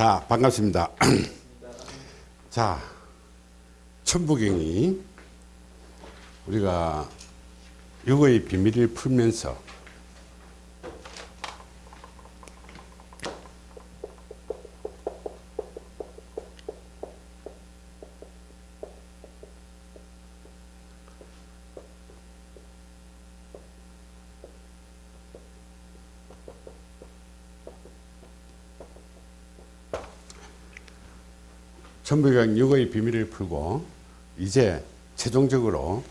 자 반갑습니다. 자 천부경이 우리가 육의 비밀을 풀면서 천부경 육의 비밀을 풀고 이제 최종적으로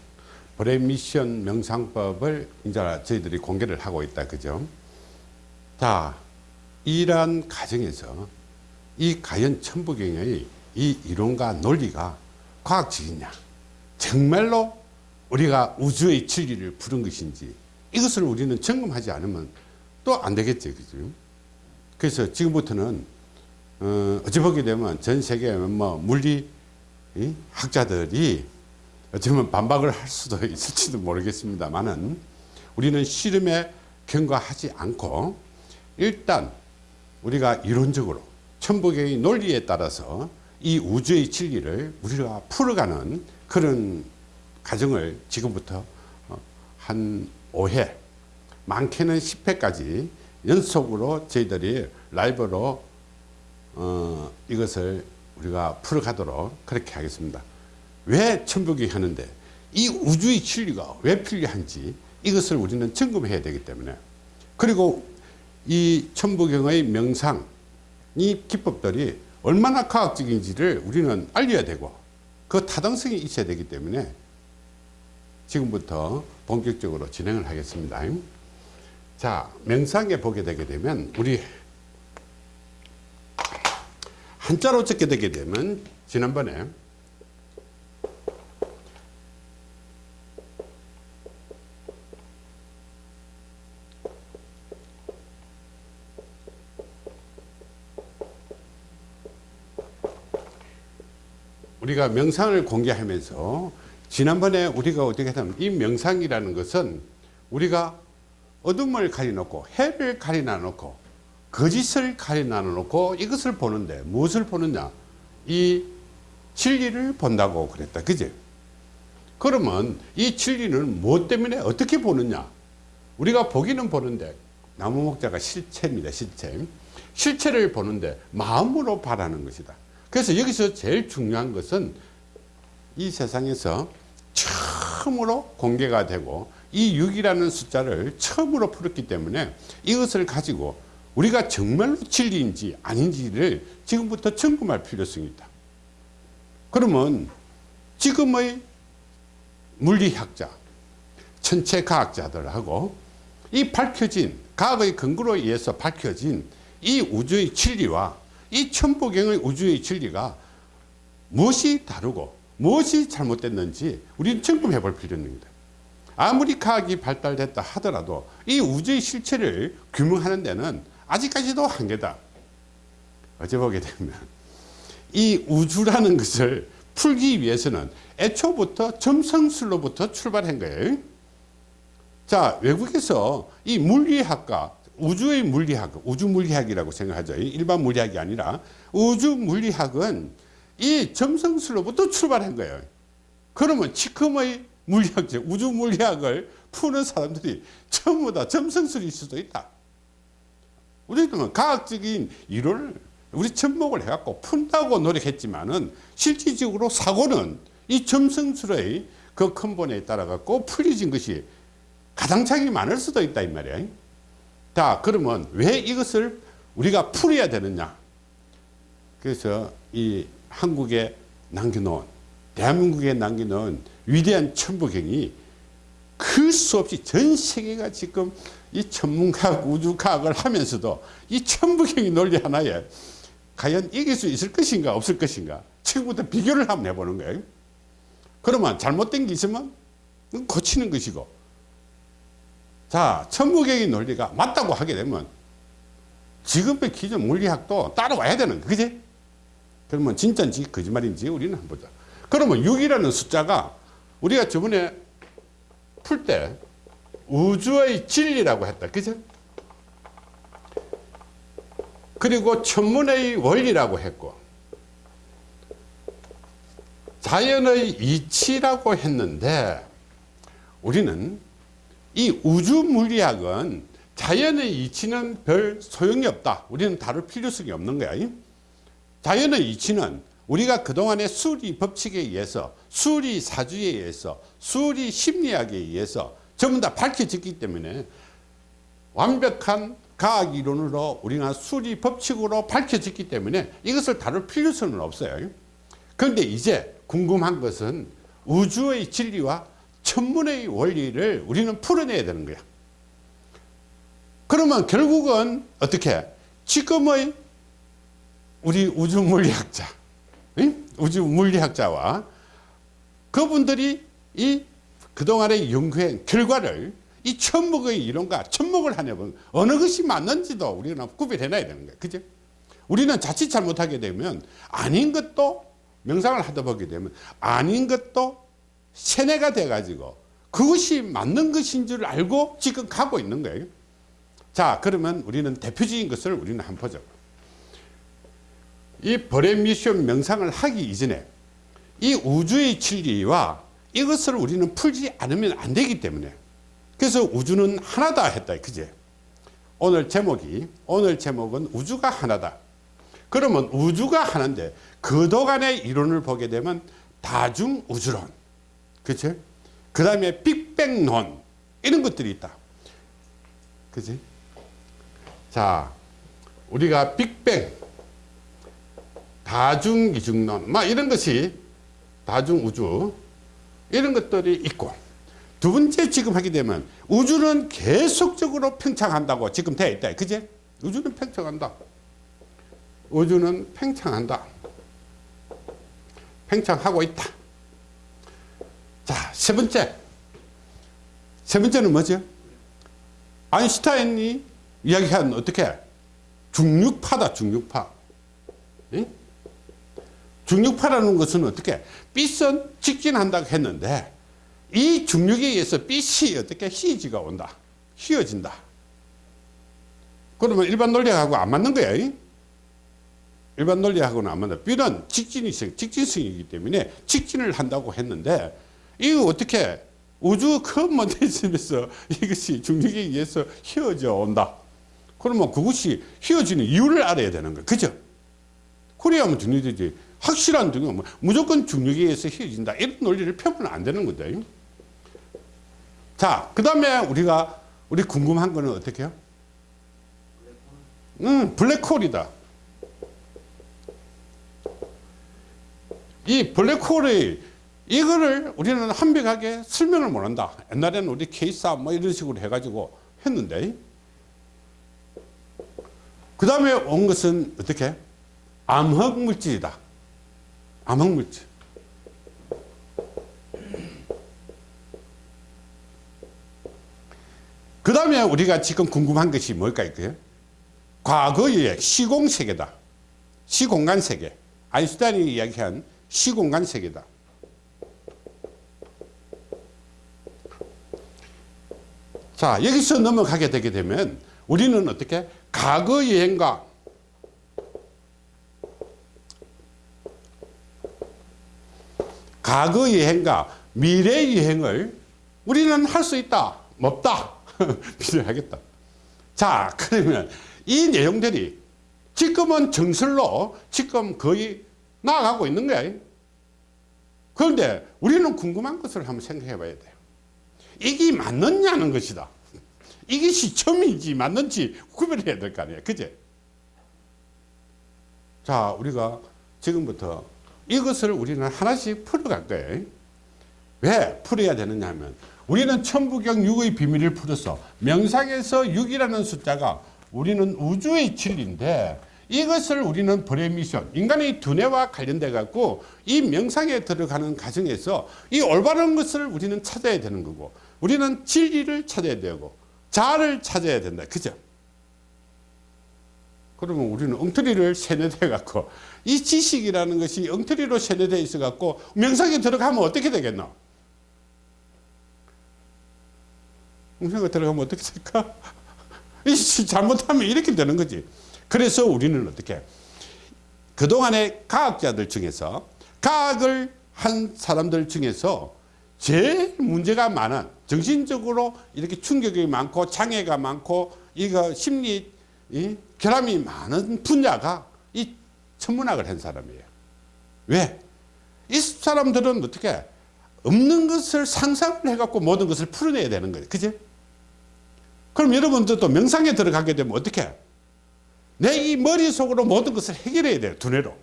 브레인 미션 명상법을 이제 저희들이 공개를 하고 있다 그죠? 자 이러한 과정에서 이 과연 천부경의 이 이론과 논리가 과학적이냐? 정말로 우리가 우주의 진리를 부른 것인지 이것을 우리는 점검하지 않으면 또 안 되겠죠 그죠? 그래서 지금부터는 어, 어찌 보게 되면 전 세계 뭐 물리 학자들이 어쩌면 반박을 할 수도 있을지도 모르겠습니다만은 우리는 실험에 경과하지 않고 일단 우리가 이론적으로 천부경의 논리에 따라서 이 우주의 진리를 우리가 풀어가는 그런 과정을 지금부터 어, 한 5회 많게는 10회까지 연속으로 저희들이 라이브로 어, 이것을 우리가 풀어가도록 그렇게 하겠습니다. 왜 천부경이 하는데 이 우주의 진리가 왜 필요한지 이것을 우리는 점검해야 되기 때문에 그리고 이 천부경의 명상 이 기법들이 얼마나 과학적인지를 우리는 알려야 되고 그 타당성이 있어야 되기 때문에 지금부터 본격적으로 진행을 하겠습니다. 자 명상에 보게 되게 되면 우리 한자로 적게 되게 되면 지난번에 우리가 명상을 공개하면서 지난번에 우리가 어떻게 하면 이 명상이라는 것은 우리가 어둠을 가려놓고 해를 가려놔 놓고 거짓을 가려놔 놓고 이것을 보는데 무엇을 보느냐? 이 진리를 본다고 그랬다. 그지 그러면 이 진리는 무엇 때문에 어떻게 보느냐? 우리가 보기는 보는데 나무 목자가 실체입니다 실체. 실체를 보는데 마음으로 바라는 것이다. 그래서 여기서 제일 중요한 것은 이 세상에서 처음으로 공개가 되고 이 6이라는 숫자를 처음으로 풀었기 때문에 이것을 가지고 우리가 정말로 진리인지 아닌지를 지금부터 점검할 필요성이 있다. 그러면 지금의 물리학자, 천체과학자들하고 이 밝혀진 과학의 근거로 의해서 밝혀진 이 우주의 진리와 이 천부경의 우주의 진리가 무엇이 다르고 무엇이 잘못됐는지 우리는 점검해 볼 필요는 있습니다. 아무리 과학이 발달됐다 하더라도 이 우주의 실체를 규명하는 데는 아직까지도 한계다. 어제 보게 되면 이 우주라는 것을 풀기 위해서는 애초부터 점성술로부터 출발한 거예요. 자 외국에서 이 물리학과 우주의 물리학, 우주 물리학이라고 생각하죠. 일반 물리학이 아니라 우주 물리학은 이 점성술로부터 출발한 거예요. 그러면 지금의 물리학자, 우주 물리학을 푸는 사람들이 전부 다 점성술일 수도 있다. 우리는 과학적인 이론을 우리 접목을 해갖고 푼다고 노력했지만은 실질적으로 사고는 이 점성술의 그 근본에 따라 갖고 풀려진 것이 가당차이 많을 수도 있다 이 말이야. 자 그러면 왜 이것을 우리가 풀어야 되느냐 그래서 이 한국에 남겨놓은 대한민국에 남겨놓은 위대한 천부경이 클수 없이 전 세계가 지금 이 천문과학 우주과학을 하면서도 이 천부경이 논리 하나에 과연 이길 수 있을 것인가 없을 것인가. 지금부터 비교를 한번 해보는 거예요. 그러면 잘못된 게 있으면 고치는 것이고. 자 천부경의 논리가 맞다고 하게 되면 지금의 기존 물리학도 따라와야 되는 그지? 그러면 진짜인지 거짓말인지 우리는 한번 보자. 그러면 6이라는 숫자가 우리가 저번에 풀때 우주의 진리라고 했다 그죠 그리고 천문의 원리라고 했고 자연의 이치라고 했는데 우리는 이 우주 물리학은 자연의 이치는 별 소용이 없다. 우리는 다룰 필요성이 없는 거야. 자연의 이치는 우리가 그동안의 수리 법칙에 의해서 수리 사주에 의해서 수리 심리학에 의해서 전부 다 밝혀졌기 때문에 완벽한 과학 이론으로 우리가 수리 법칙으로 밝혀졌기 때문에 이것을 다룰 필요성은 없어요. 그런데 이제 궁금한 것은 우주의 진리와 천문의 원리를 우리는 풀어내야 되는 거야. 그러면 결국은 어떻게 지금의 우리 우주 물리학자 우주 물리학자와 그분들이 이 그동안의 연구한 결과를 이 천목의 이론과 천목을 하냐면 어느 것이 맞는지도 우리는 구별해놔야 되는 거예요. 그죠? 우리는 자칫 잘못하게 되면 아닌 것도 명상을 하다 보게 되면 아닌 것도 세뇌가 돼가지고 그것이 맞는 것인 줄 알고 지금 가고 있는 거예요. 자, 그러면 우리는 대표적인 것을 우리는 한번 보죠. 이 벌의 미션 명상을 하기 이전에 이 우주의 진리와 이것을 우리는 풀지 않으면 안 되기 때문에 그래서 우주는 하나다 했다. 그제? 오늘 제목이 오늘 제목은 우주가 하나다. 그러면 우주가 하나인데 그동안의 이론을 보게 되면 다중 우주론. 그치? 그 다음에 빅뱅론. 이런 것들이 있다. 그지? 자, 우리가 빅뱅, 다중이중론, 막 이런 것이 다중우주, 이런 것들이 있고, 두 번째 지금 하게 되면 우주는 계속적으로 팽창한다고 지금 되어 있다. 그제? 우주는 팽창한다. 우주는 팽창한다. 팽창하고 있다. 자, 세 번째. 세 번째는 뭐죠? 아인슈타인이 이야기한 어떻게? 중력파다, 중력파. 응? 중력파라는 것은 어떻게? 빛은 직진한다고 했는데 이 중력에 의해서 빛이 어떻게 휘지가 온다. 휘어진다. 그러면 일반 논리하고 안 맞는 거야. 일반 논리하고는 안 맞는 빛은 직진이 직진성이기 때문에 직진을 한다고 했는데 이거 어떻게 우주 큰 먼데즘에서 이것이 중력에 의해서 휘어져 온다. 그러면 그것이 휘어지는 이유를 알아야 되는 거야. 그죠? 그래야면 중력이지. 확실한 중력, 뭐 무조건 중력에 의해서 휘어진다. 이런 논리를 펴면 안 되는 거다. 자, 그 다음에 우리가, 우리 궁금한 거는 어떻게 해요? 음, 블랙홀이다. 이 블랙홀의 이거를 우리는 완벽하게 설명을 못한다. 옛날에는 우리 케이사 뭐 이런 식으로 해가지고 했는데 그 다음에 온 것은 어떻게? 암흑 물질이다. 암흑 물질. 그 다음에 우리가 지금 궁금한 것이 뭘까요? 과거의 시공세계다. 시공간 세계. 아인슈타인이 이야기한 시공간 세계다. 자, 여기서 넘어가게 되게 되면 우리는 어떻게? 과거 여행과 과거 여행과 미래 여행을 우리는 할 수 있다. 없다. 필요하겠다. 자, 그러면 이 내용들이 지금은 정설로 지금 거의 나아가고 있는 거야. 그런데 우리는 궁금한 것을 한번 생각해 봐야 돼요. 이게 맞느냐는 것이다. 이게 시점인지 맞는지 구별해야 될 거 아니에요. 그제? 자, 우리가 지금부터 이것을 우리는 하나씩 풀어갈 거예요. 왜 풀어야 되느냐 하면 우리는 천부경 6의 비밀을 풀어서 명상에서 6이라는 숫자가 우리는 우주의 진리인데 이것을 우리는 벌의 미션, 인간의 두뇌와 관련돼 갖고 이 명상에 들어가는 과정에서 이 올바른 것을 우리는 찾아야 되는 거고 우리는 진리를 찾아야 되고 자아를 찾아야 된다. 그죠? 그러면 우리는 엉터리를 세뇌돼 갖고 이 지식이라는 것이 엉터리로 세뇌돼 있어 갖고 명상에 들어가면 어떻게 되겠노? 명상에 들어가면 어떻게 될까? 잘못하면 이렇게 되는 거지. 그래서 우리는 어떻게 그동안의 과학자들 중에서 과학을 한 사람들 중에서 제일 문제가 많은 정신적으로 이렇게 충격이 많고 장애가 많고 이거 심리 이 결함이 많은 분야가 이 천문학을 한 사람이에요. 왜? 이 사람들은 어떻게 없는 것을 상상을 해갖고 모든 것을 풀어내야 되는 거예요. 그지? 그럼 여러분들도 명상에 들어가게 되면 어떻게? 내 이 머릿속으로 모든 것을 해결해야 돼요. 두뇌로.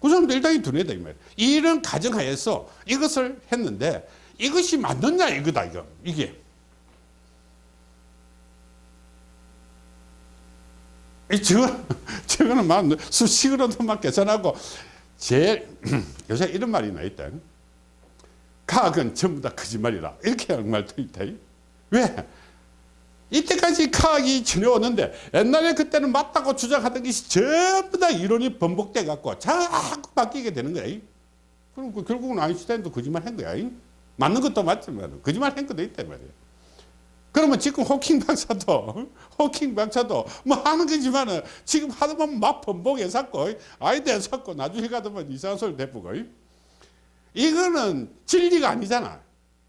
그 사람도 일당이 두뇌다 이 말이에요. 이런 가정하에서 이것을 했는데 이것이 맞느냐 이거다 이거 이게. 이 저거 저거는 막 수식으로도 막 계산하고 제일 요새 이런 말이 나 있다. 과학은 전부 다 거짓말이라 이렇게 하는 말도 있다. 왜? 이때까지 과학이 지내왔는데 옛날에 그때는 맞다고 주장하던 것이 전부 다 이론이 번복돼 갖고 자꾸 바뀌게 되는 거야. 그럼 그 결국은 아인슈타인도 거짓말 한 거야. 맞는 것도 맞지만 거짓말 한 것도 있단 말이야. 그러면 지금 호킹 박사도 호킹 박사도 뭐 하는 거지만은 지금 보면 막 번복해 샀고 아이디어 샀고 나중에 보면 이상한 소리 대쁘고 이거는 진리가 아니잖아.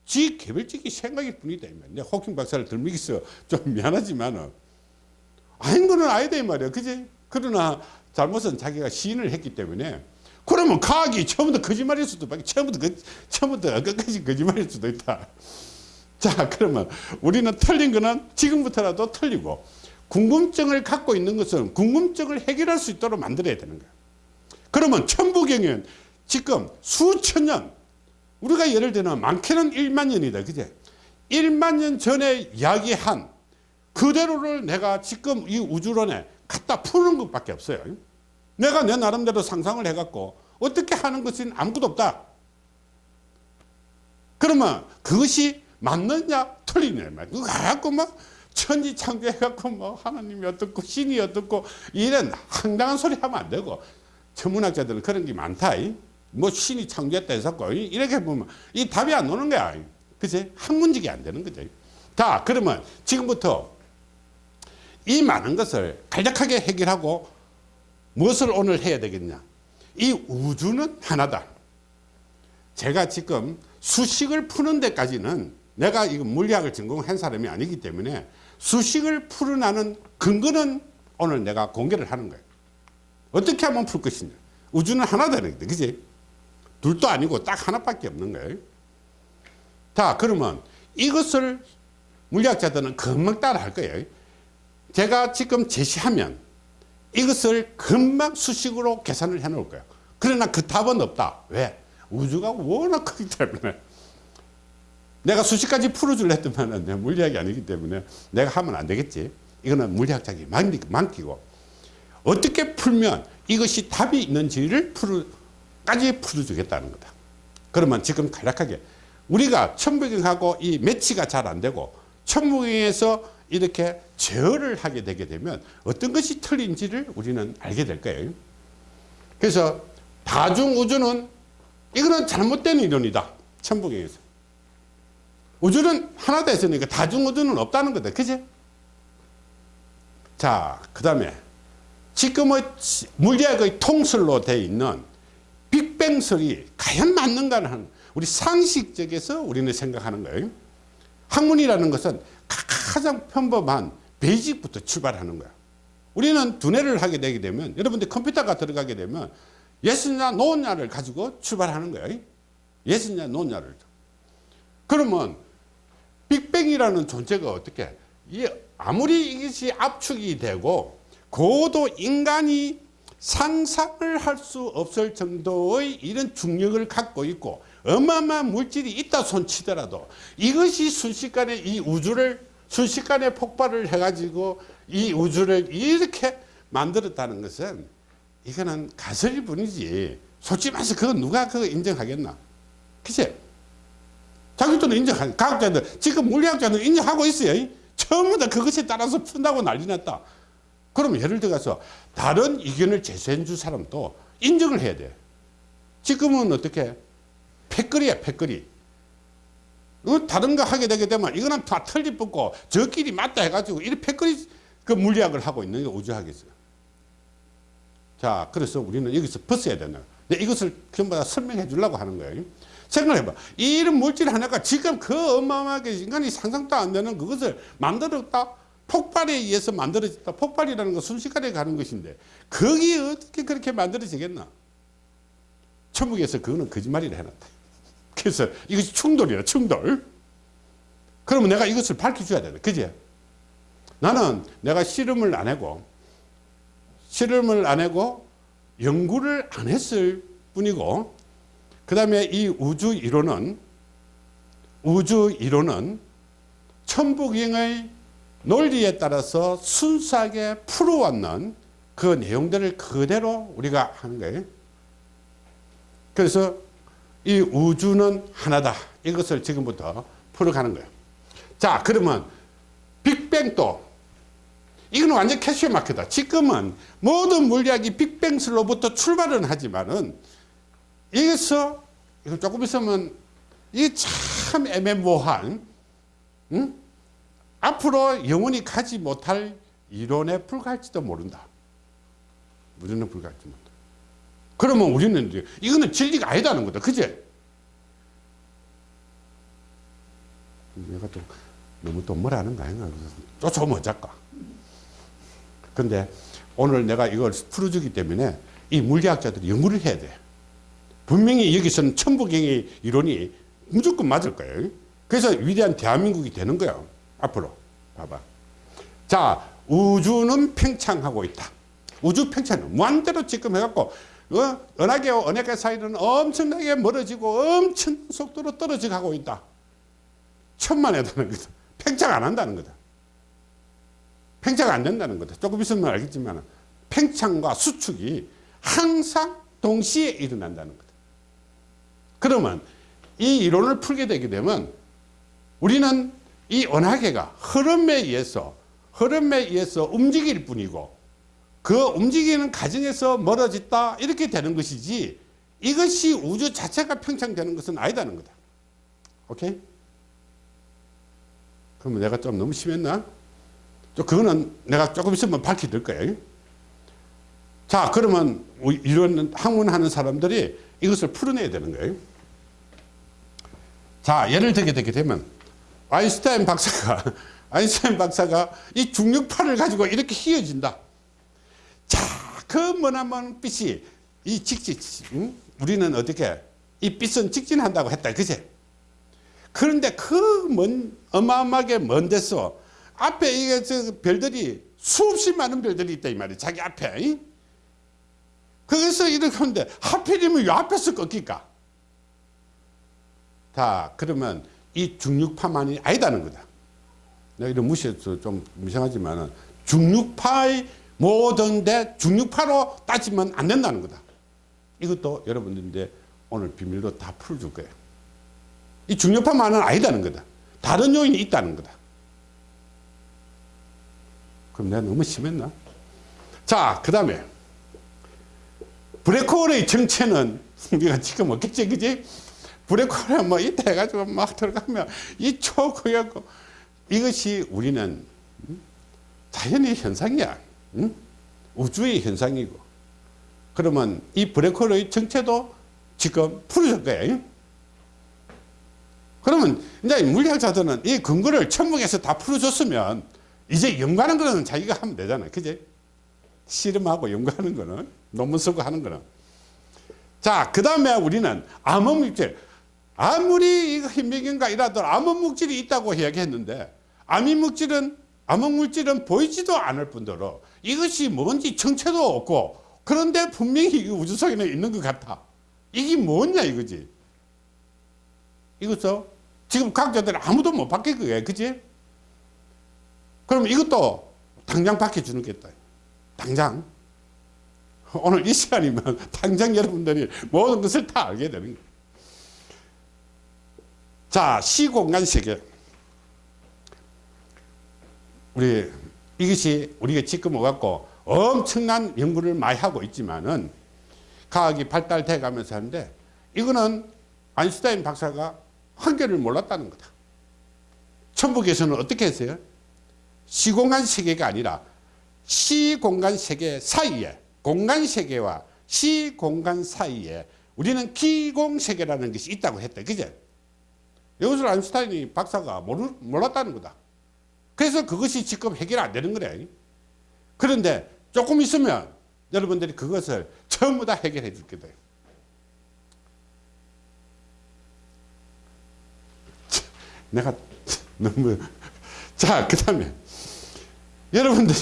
지 개별적인 생각일 뿐이다. 내 호킹 박사를 들먹이서 좀 미안하지만은 아닌 거는 아니다 이 말이야. 그지? 그러나 잘못은 자기가 시인을 했기 때문에 그러면 과학이 처음부터 거짓말일 수도 밖에 처음부터 그, 처음부터 끝까지 거짓말일 수도 있다. 자 그러면 우리는 틀린 거는 지금부터라도 틀리고 궁금증을 갖고 있는 것은 궁금증을 해결할 수 있도록 만들어야 되는 거야. 그러면 천부경은 지금 수천 년 우리가 예를 들면 많게는 1만 년이다. 그제? 1만 년 전에 이야기한 그대로를 내가 지금 이 우주론에 갖다 푸는 것밖에 없어요. 내가 내 나름대로 상상을 해갖고 어떻게 하는 것은 아무것도 없다. 그러면 그것이 맞느냐 틀리냐 그거 갖고 막 천지 창조해갖고 뭐 하나님이 어떻고 신이 어떻고 이런 황당한 소리 하면 안 되고 천문학자들은 그런 게 많다. 뭐 신이 창조했다 해서 이렇게 보면 이 답이 안 오는 거야. 그치? 학문직이 안 되는 거죠. 자, 그러면 지금부터 이 많은 것을 간략하게 해결하고 무엇을 오늘 해야 되겠냐. 이 우주는 하나다. 제가 지금 수식을 푸는 데까지는 내가 이거 물리학을 전공한 사람이 아니기 때문에 수식을 풀어나는 근거는 오늘 내가 공개를 하는 거예요. 어떻게 하면 풀 것이냐. 우주는 하나다는 거죠. 그지? 둘도 아니고 딱 하나밖에 없는 거예요. 자, 그러면 이것을 물리학자들은 금방 따라 할 거예요. 제가 지금 제시하면 이것을 금방 수식으로 계산을 해 놓을 거예요. 그러나 그 답은 없다. 왜? 우주가 워낙 크기 때문에. 내가 수식까지 풀어줄래 했더만 내 물리학이 아니기 때문에 내가 하면 안 되겠지. 이거는 물리학자에게 맡기고 어떻게 풀면 이것이 답이 있는지를 풀어 까지 풀어주겠다는 거다. 그러면 지금 간략하게 우리가 천부경하고 이 매치가 잘 안 되고 천부경에서 이렇게 제어를 하게 되게 되면 어떤 것이 틀린지를 우리는 알게 될 거예요. 그래서 다중우주는 이거는 잘못된 이론이다. 천부경에서. 우주는 하나다 했으니까 다중우주는 없다는 거다. 그지? 자, 그 다음에 지금의 물리학의 통설로 되어 있는 빅뱅설이 과연 맞는가를 하는 우리 상식적에서 우리는 생각하는 거예요. 학문이라는 것은 가장 평범한 베이직부터 출발하는 거야. 우리는 두뇌를 하게 되게 되면 여러분들 컴퓨터가 들어가게 되면 yes냐 no냐를 가지고 출발하는 거예요. yes냐 no냐를. 그러면 빅뱅이라는 존재가 어떻게? 아무리 이것이 압축이 되고 고도 인간이 상상을 할 수 없을 정도의 이런 중력을 갖고 있고 어마어마한 물질이 있다 손치더라도 이것이 순식간에 이 우주를 순식간에 폭발을 해가지고 이 우주를 이렇게 만들었다는 것은 이거는 가설일 뿐이지. 솔직히 말해서 그거 누가 그거 인정하겠나? 그치? 자기들은 인정하 과학자들 지금 물리학자들 인정하고 있어요 전부 다 그것에 따라서 푼다고 난리 났다 그럼 예를 들어서 다른 의견을 제시해 줄 사람도 인정을 해야 돼. 지금은 어떻게? 패거리야, 패거리. 어, 다른 거 하게 되게 되면 이거는 다 틀리 뽑고 저끼리 맞다 해가지고 이 패거리 그 물리학을 하고 있는 게 우주학이었어요. 자, 그래서 우리는 여기서 벗어야. 근데 이것을 전부 다 설명해 주려고 하는 거예요. 생각해봐. 이런 물질 하나가 지금 그 어마어마하게 인간이 상상도 안 되는 그것을 만들었다. 폭발에 의해서 만들어졌다. 폭발이라는 건 순식간에 가는 것인데 거기 어떻게 그렇게 만들어지겠나? 천국에서 그거는 거짓말이라 해놨다. 그래서 이것이 충돌이야, 충돌. 그러면 내가 이것을 밝혀줘야 되는 그지? 나는 내가 실험을 안 하고 실험을 안 하고 연구를 안 했을 뿐이고 그 다음에 이 우주 이론은 우주 이론은 천부경의 논리에 따라서 순수하게 풀어왔는 그 내용들을 그대로 우리가 하는 거예요. 그래서 이 우주는 하나다. 이것을 지금부터 풀어가는 거예요. 자, 그러면 빅뱅도 이거는 완전 캐시어 마크다. 지금은 모든 물리학이 빅뱅스로부터 출발은 하지만은 여기서 조금 있으면 이게 참 애매모호한 응? 앞으로 영원히 가지 못할 이론에 불과할지도 모른다. 우리는 불과할지 모른다. 그러면 우리는 이거는 진리가 아니다는 거다. 그제? 내가 또 너무 또 뭐라는 거 아닌가. 쫓아오면 어쩔까. 근데 오늘 내가 이걸 풀어주기 때문에 이 물리학자들이 연구를 해야 돼. 분명히 여기서는 천부경의 이론이 무조건 맞을 거예요. 그래서 위대한 대한민국이 되는 거야. 앞으로. 봐봐. 자, 우주는 팽창하고 있다. 우주 팽창은 무한대로 지금 해갖고, 어? 은하계와 은하계 사이는 엄청나게 멀어지고 엄청 속도로 떨어져 가고 있다. 천만에다는 거다. 팽창 안 한다는 거다. 팽창 안 된다는 거다. 조금 있으면 알겠지만, 팽창과 수축이 항상 동시에 일어난다는 거다. 그러면 이 이론을 풀게 되게 되면 우리는 이 은하계가 흐름에 의해서 흐름에 의해서 움직일 뿐이고 그 움직이는 과정에서 멀어졌다 이렇게 되는 것이지 이것이 우주 자체가 평창되는 것은 아니다는 거다. 오케이? 그러면 내가 좀 너무 심했나? 또 그거는 내가 조금 있으면 밝혀질 거예요. 자, 그러면 이런 학문하는 사람들이 이것을 풀어내야 되는 거예요. 자, 예를 들게 되게 되면 아인슈타인 박사가 아인슈타인 박사가 이 중력파를 가지고 이렇게 휘어진다. 자, 그 머나먼 빛이 이 직진, 응? 우리는 어떻게 이 빛은 직진한다고 했다, 그제? 그런데 그 먼, 어마어마하게 먼 데서 앞에 이게 저 별들이 수없이 많은 별들이 있다 이 말이야, 자기 앞에. 거기서 이렇게 하는데 하필이면 이 앞에서 꺾일까? 자, 그러면 이 중력파만이 아니다는 거다. 내가 이런 무시해서 좀 이상하지만 중력파의 모든 데 중력파로 따지면 안 된다는 거다. 이것도 여러분들인데 오늘 비밀로 다 풀어줄 거예요. 이 중력파만은 아니다는 거다. 다른 요인이 있다는 거다. 그럼 내가 너무 심했나? 자, 그 다음에 블랙홀의 정체는 우리가 지금 없겠지, 그지? 블랙홀에 뭐 이따 해가지고 막 들어가면 이 초고였고 이것이 우리는 자연의 현상이야. 응? 우주의 현상이고. 그러면 이 블랙홀의 정체도 지금 풀어줄 거야. 그러면 이제 물리학자들은 이 근거를 천문에서 다 풀어줬으면 이제 연구하는 거는 자기가 하면 되잖아. 그지? 실험하고 연구하는 거는 논문 쓰고 하는 거는. 자, 그 다음에 우리는 암흑물질. 아무리 이거 현미경과 이라도 암흑물질이 있다고 이야기했는데 암흑물질은 암흑물질은 보이지도 않을 뿐더러 이것이 뭔지 정체도 없고 그런데 분명히 우주 속에는 있는 것 같아. 이게 뭐냐 이거지. 이것도 지금 과학자들 아무도 못 바뀔 거예요. 그지? 그럼 이것도 당장 바뀌어주는 겠다. 당장. 오늘 이 시간이면 당장 여러분들이 모든 것을 다 알게 되는 거예요. 자, 시공간 세계. 우리 이것이 우리가 지금 와갖고 엄청난 연구를 많이 하고 있지만은 과학이 발달돼 가면서 하는데 이거는 아인슈타인 박사가 한계를 몰랐다는 거다. 천북에서는 어떻게 했어요? 시공간 세계가 아니라 시공간 세계 사이에 공간 세계와 시공간 사이에 우리는 기공 세계라는 것이 있다고 했다. 그제? 이것을 아인슈타인이 박사가 모르, 몰랐다는 거다. 그래서 그것이 지금 해결 안 되는 거래. 그런데 조금 있으면 여러분들이 그것을 전부 다 해결해 줄 거다. 내가 너무 자 그 다음에 여러분들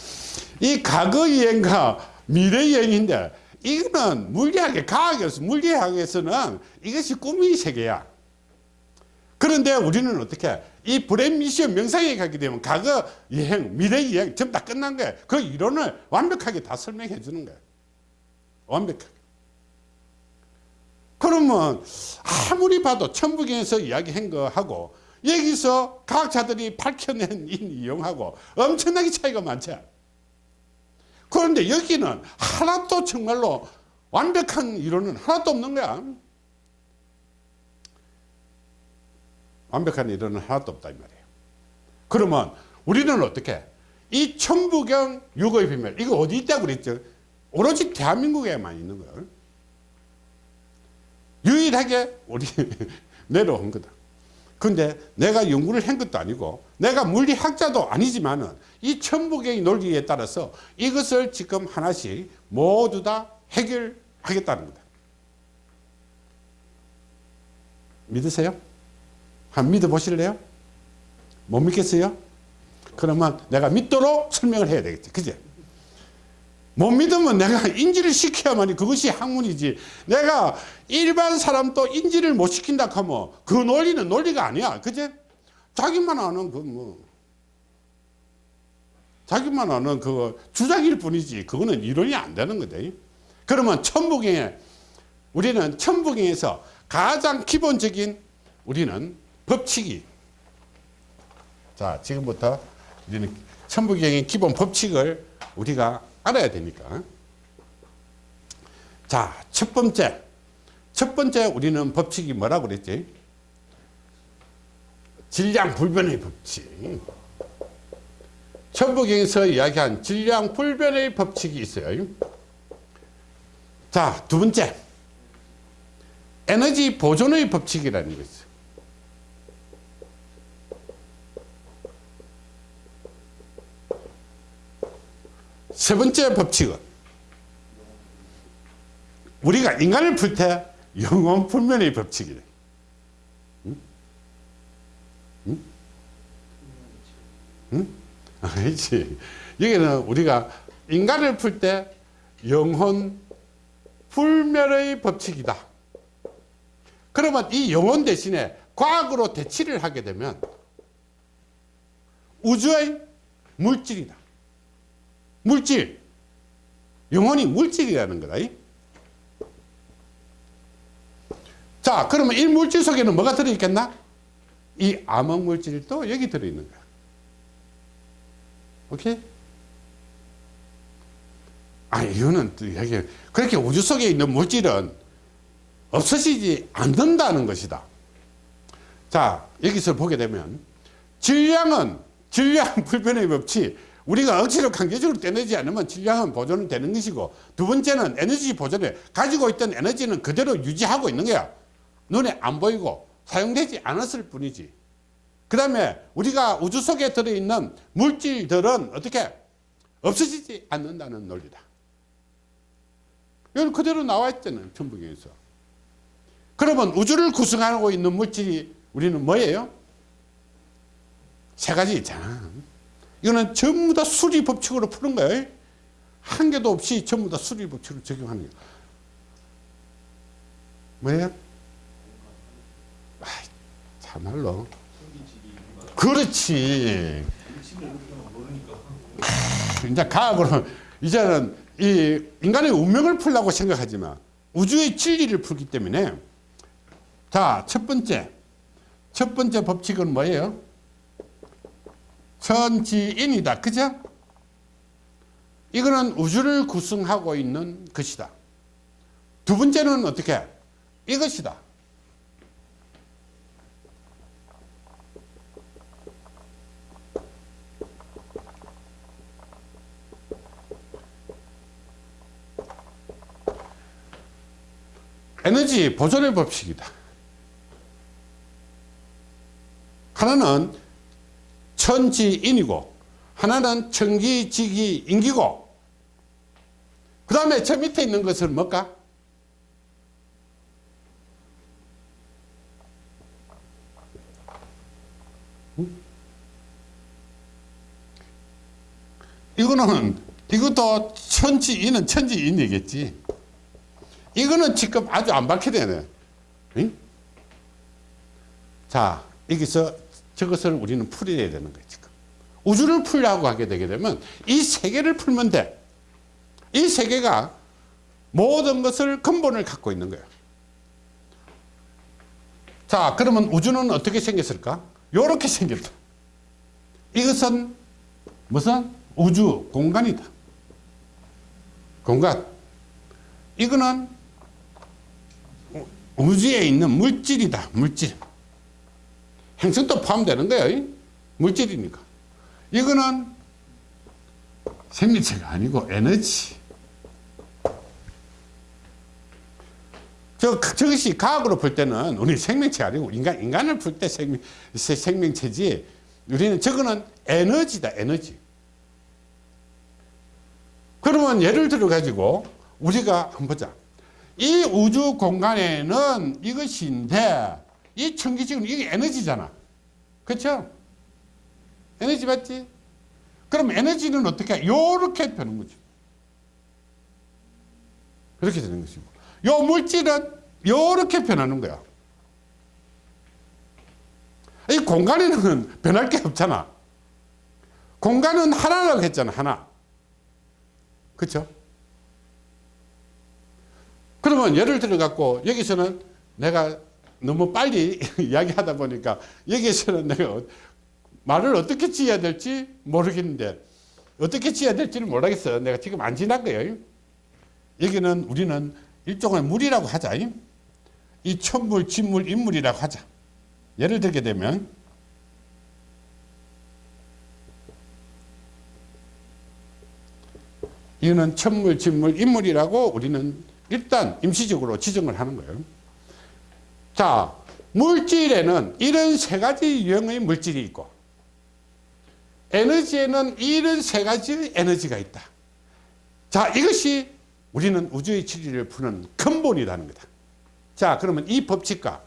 이 과거 여행과 미래 여행인데 이거는 물리학의 과학에서 물리학에서는 이것이 꿈의 세계야 그런데 우리는 어떻게 이 브레인 미션 명상에 가게 되면 과거 여행 미래 여행 전부 다 끝난 거야 그 이론을 완벽하게 다 설명해 주는 거야 완벽하게 그러면 아무리 봐도 천부경에서 이야기한 거하고 여기서 과학자들이 밝혀낸 이 내용하고 엄청나게 차이가 많죠. 그런데 여기는 하나도 정말로 완벽한 이론은 하나도 없는 거야. 완벽한 이론은 하나도 없다 이 말이에요. 그러면 우리는 어떻게 이 천부경 육의 비밀 이거 어디 있다고 그랬죠? 오로지 대한민국에만 있는 거예요. 유일하게 우리 내려온 거다. 근데 내가 연구를 한 것도 아니고 내가 물리학자도 아니지만 은 이 천부경의 논리에 따라서 이것을 지금 하나씩 모두 다 해결하겠다는 거다. 믿으세요? 한 믿어 보실래요? 못 믿겠어요? 그러면 내가 믿도록 설명을 해야 되겠지. 그제? 못 믿으면 내가 인지를 시켜야만이 그것이 학문이지. 내가 일반 사람도 인지를 못 시킨다 하면 그 논리는 논리가 아니야. 그제? 자기만 아는 그 뭐. 자기만 아는 그 주장일 뿐이지. 그거는 이론이 안 되는 거다. 그러면 천부경에 우리는 천부경에서 가장 기본적인 우리는 법칙이 자 지금부터 우리는 천부경의 기본 법칙을 우리가 알아야 되니까. 자, 첫 번째. 첫 번째 우리는 법칙이 뭐라고 그랬지? 질량 불변의 법칙. 천부경에서 이야기한 질량 불변의 법칙이 있어요. 자, 두 번째. 에너지 보존의 법칙이라는 거있 세 번째 법칙은 우리가 인간을 풀 때 영원 불면의 법칙이래. 응? 응? 응? 아니지. 여기는 우리가 인간을 풀 때 영혼 불멸의 법칙이다. 그러면 이 영혼 대신에 과학으로 대치를 하게 되면 우주의 물질이다. 물질. 영혼이 물질이라는 거다. 자, 그러면 이 물질 속에는 뭐가 들어있겠나? 이 암흑 물질도 여기 들어있는 거야. 오케이? 아, 이거는 또 여기, 그렇게 우주 속에 있는 물질은 없어지지 않는다는 것이다. 자, 여기서 보게 되면, 질량은, 질량 불변의 법칙, 우리가 억지로 강제적으로 떼내지 않으면 질량은 보존은 되는 것이고 두 번째는 에너지 보존에 가지고 있던 에너지는 그대로 유지하고 있는 거야. 눈에 안 보이고 사용되지 않았을 뿐이지. 그 다음에 우리가 우주 속에 들어있는 물질들은 어떻게? 없어지지 않는다는 논리다. 이건 그대로 나와 있잖아요 천부경에서. 그러면 우주를 구성하고 있는 물질이 우리는 뭐예요? 세 가지 있잖아 이거는 전부 다 수리 법칙으로 푸는 거예요. 한 개도 없이 전부 다 수리 법칙으로 적용하는 거예요. 뭐예요? 아, 참말로. 그렇지. 이제 과학으로 이제는 이 인간의 운명을 풀라고 생각하지만 우주의 진리를 풀기 때문에 자, 첫 번째. 첫 번째 법칙은 뭐예요? 천지인이다. 그죠? 이거는 우주를 구성하고 있는 것이다. 두 번째는 어떻게? 이것이다. 에너지 보존의 법칙이다. 하나는 천지인이고 하나는 천기지기인기고 그 다음에 저 밑에 있는 것은 뭘까? 이거는 이것도 천지인은 천지인이겠지 이거는 지금 아주 안 밝혀되네 응? 자 여기서 저것을 우리는 풀어야 되는 거예요 지금. 우주를 풀려고 하게 되게 되면 이 세계를 풀면 돼이 세계가 모든 것을 근본을 갖고 있는 거예요. 자 그러면 우주는 어떻게 생겼을까? 이렇게 생겼다. 이것은 무슨? 우주 공간이다. 공간. 이거는 우주에 있는 물질이다 물질 행성도 포함되는 거예요 물질이니까. 이거는 생명체가 아니고 에너지. 저, 저것이 과학으로 볼 때는 우리 생명체 아니고 인간, 인간을 풀때 생명, 생명체지 우리는 저거는 에너지다 에너지. 그러면 예를 들어 가지고 우리가 한번 보자. 이 우주 공간에는 이것인데 이 천기지금 이게 에너지잖아. 그렇죠 에너지 맞지? 그럼 에너지는 어떻게 이렇게 되는 거지. 그렇게 되는 것이고 요 물질은 이렇게 변하는 거야. 이 공간에는 변할 게 없잖아. 공간은 하나라고 했잖아 하나. 그렇죠 그러면 예를 들어 갖고 여기서는 내가 너무 빨리 이야기하다 보니까 여기서는 내가 말을 어떻게 지어야 될지 모르겠는데 어떻게 지어야 될지는 모르겠어. 내가 지금 안 지난 거예요 여기는 우리는 일종의 물이라고 하자. 이 천물 진물 인물이라고 하자. 예를 들게 되면 이거는 천물 진물 인물이라고 우리는 일단 임시적으로 지정을 하는 거예요. 자, 물질에는 이런 세 가지 유형의 물질이 있고 에너지에는 이런 세 가지의 에너지가 있다. 자, 이것이 우리는 우주의 진리를 푸는 근본이라는 거다. 자, 그러면 이 법칙과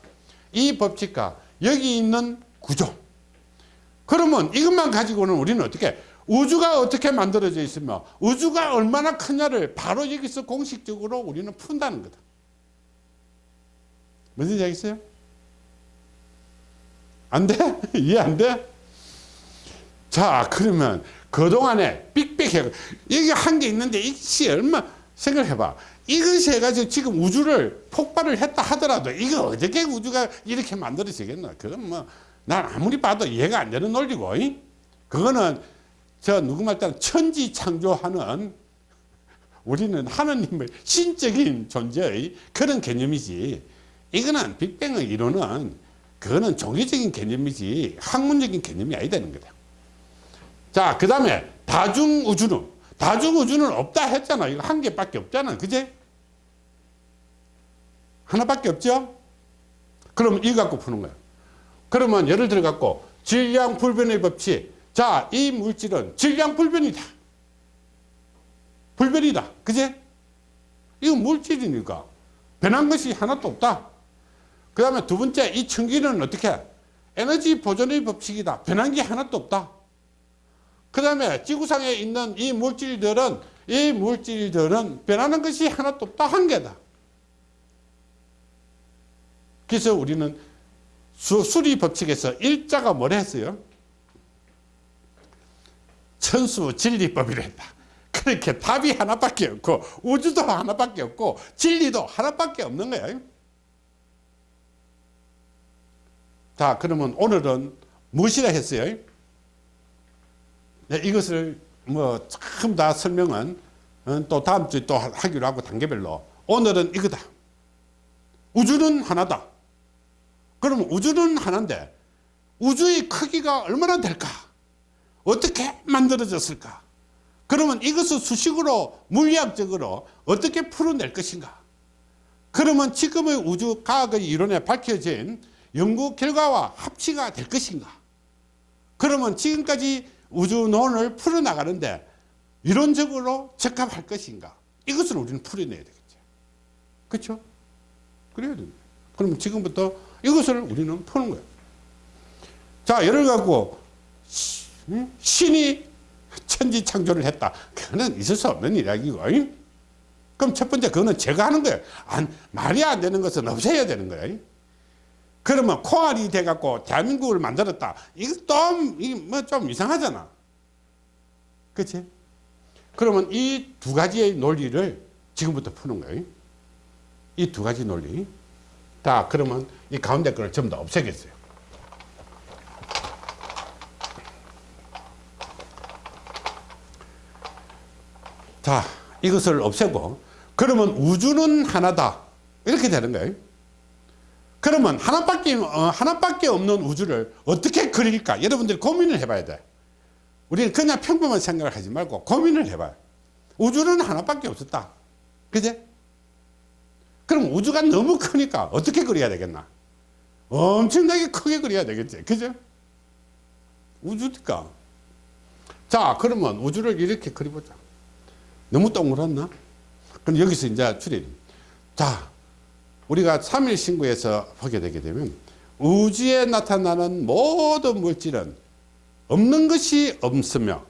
이 법칙과 여기 있는 구조 그러면 이것만 가지고는 우리는 어떻게 우주가 어떻게 만들어져 있으며 우주가 얼마나 크냐를 바로 여기서 공식적으로 우리는 푼다는 거다. 무슨 얘기 있어요? 안 돼? 이해 안 돼? 자, 그러면 그동안에 빅빅해. 여기 한게 있는데 이것이 얼마, 생각해봐. 이것이 해가지고 지금 우주를 폭발을 했다 하더라도 이거 어떻게 우주가 이렇게 만들어지겠나? 그건 뭐, 난 아무리 봐도 이해가 안 되는 논리고, 이? 그거는 저 누구 말 따라 천지 창조하는 우리는 하나님의 신적인 존재의 그런 개념이지 이거는 빅뱅의 이론은 그거는 종교적인 개념이지 학문적인 개념이 아니다는 거다 자 그 다음에 다중우주는 다중우주는 없다 했잖아 이거 한 개밖에 없잖아 그제 하나밖에 없죠 그럼 이거 갖고 푸는 거야 그러면 예를 들어 갖고 질량불변의 법칙 자, 이 물질은 질량 불변이다. 불변이다. 그제? 이건 물질이니까 변한 것이 하나도 없다. 그 다음에 두 번째, 이 천기는 어떻게? 에너지 보존의 법칙이다. 변한 게 하나도 없다. 그 다음에 지구상에 있는 이 물질들은, 이 물질들은 변하는 것이 하나도 없다. 한 개다. 그래서 우리는 수, 수리 법칙에서 일자가 뭐라 했어요? 천수 진리법이라 했다. 그렇게 답이 하나밖에 없고 우주도 하나밖에 없고 진리도 하나밖에 없는 거예요. 자 그러면 오늘은 무엇이라 했어요? 네, 이것을 뭐 참 다 설명은 어, 또 다음 주에 또 하기로 하고 단계별로 오늘은 이거다. 우주는 하나다. 그럼 우주는 하나인데 우주의 크기가 얼마나 될까? 어떻게 만들어졌을까? 그러면 이것을 수식으로 물리학적으로 어떻게 풀어낼 것인가? 그러면 지금의 우주 과학의 이론에 밝혀진 연구 결과와 합치가 될 것인가? 그러면 지금까지 우주론을 풀어나가는데 이론적으로 적합할 것인가? 이것을 우리는 풀어내야 되겠죠. 그렇죠? 그래야 됩니다. 그러면 지금부터 이것을 우리는 푸는 거예요. 자, 예를 갖고 신이 천지 창조를 했다. 그거는 있을 수 없는 이야기고. 그럼 첫 번째 그거는 제가 하는 거예요. 안, 말이 안 되는 것은 없애야 되는 거예요. 그러면 콩알이 돼갖고 대한민국을 만들었다. 이거 좀좀 이상하잖아. 그치? 그러면 이 두 가지의 논리를 지금부터 푸는 거예요. 이 두 가지 논리. 자, 그러면 이 가운데 거를 전부 다 없애겠어요. 자, 이것을 없애고 그러면 우주는 하나다. 이렇게 되는 거예요. 그러면 하나밖에, 어, 하나밖에 없는 우주를 어떻게 그릴까? 여러분들이 고민을 해봐야 돼. 우리는 그냥 평범한 생각을 하지 말고 고민을 해봐요. 우주는 하나밖에 없었다. 그제? 그럼 우주가 너무 크니까 어떻게 그려야 되겠나? 엄청나게 크게 그려야 되겠지. 그죠? 우주니까. 자, 그러면 우주를 이렇게 그려보자. 너무 동그랗나? 그럼 여기서 이제 추리. 자, 우리가 3일 신구에서 보게 되게 되면 우주에 나타나는 모든 물질은 없는 것이 없으며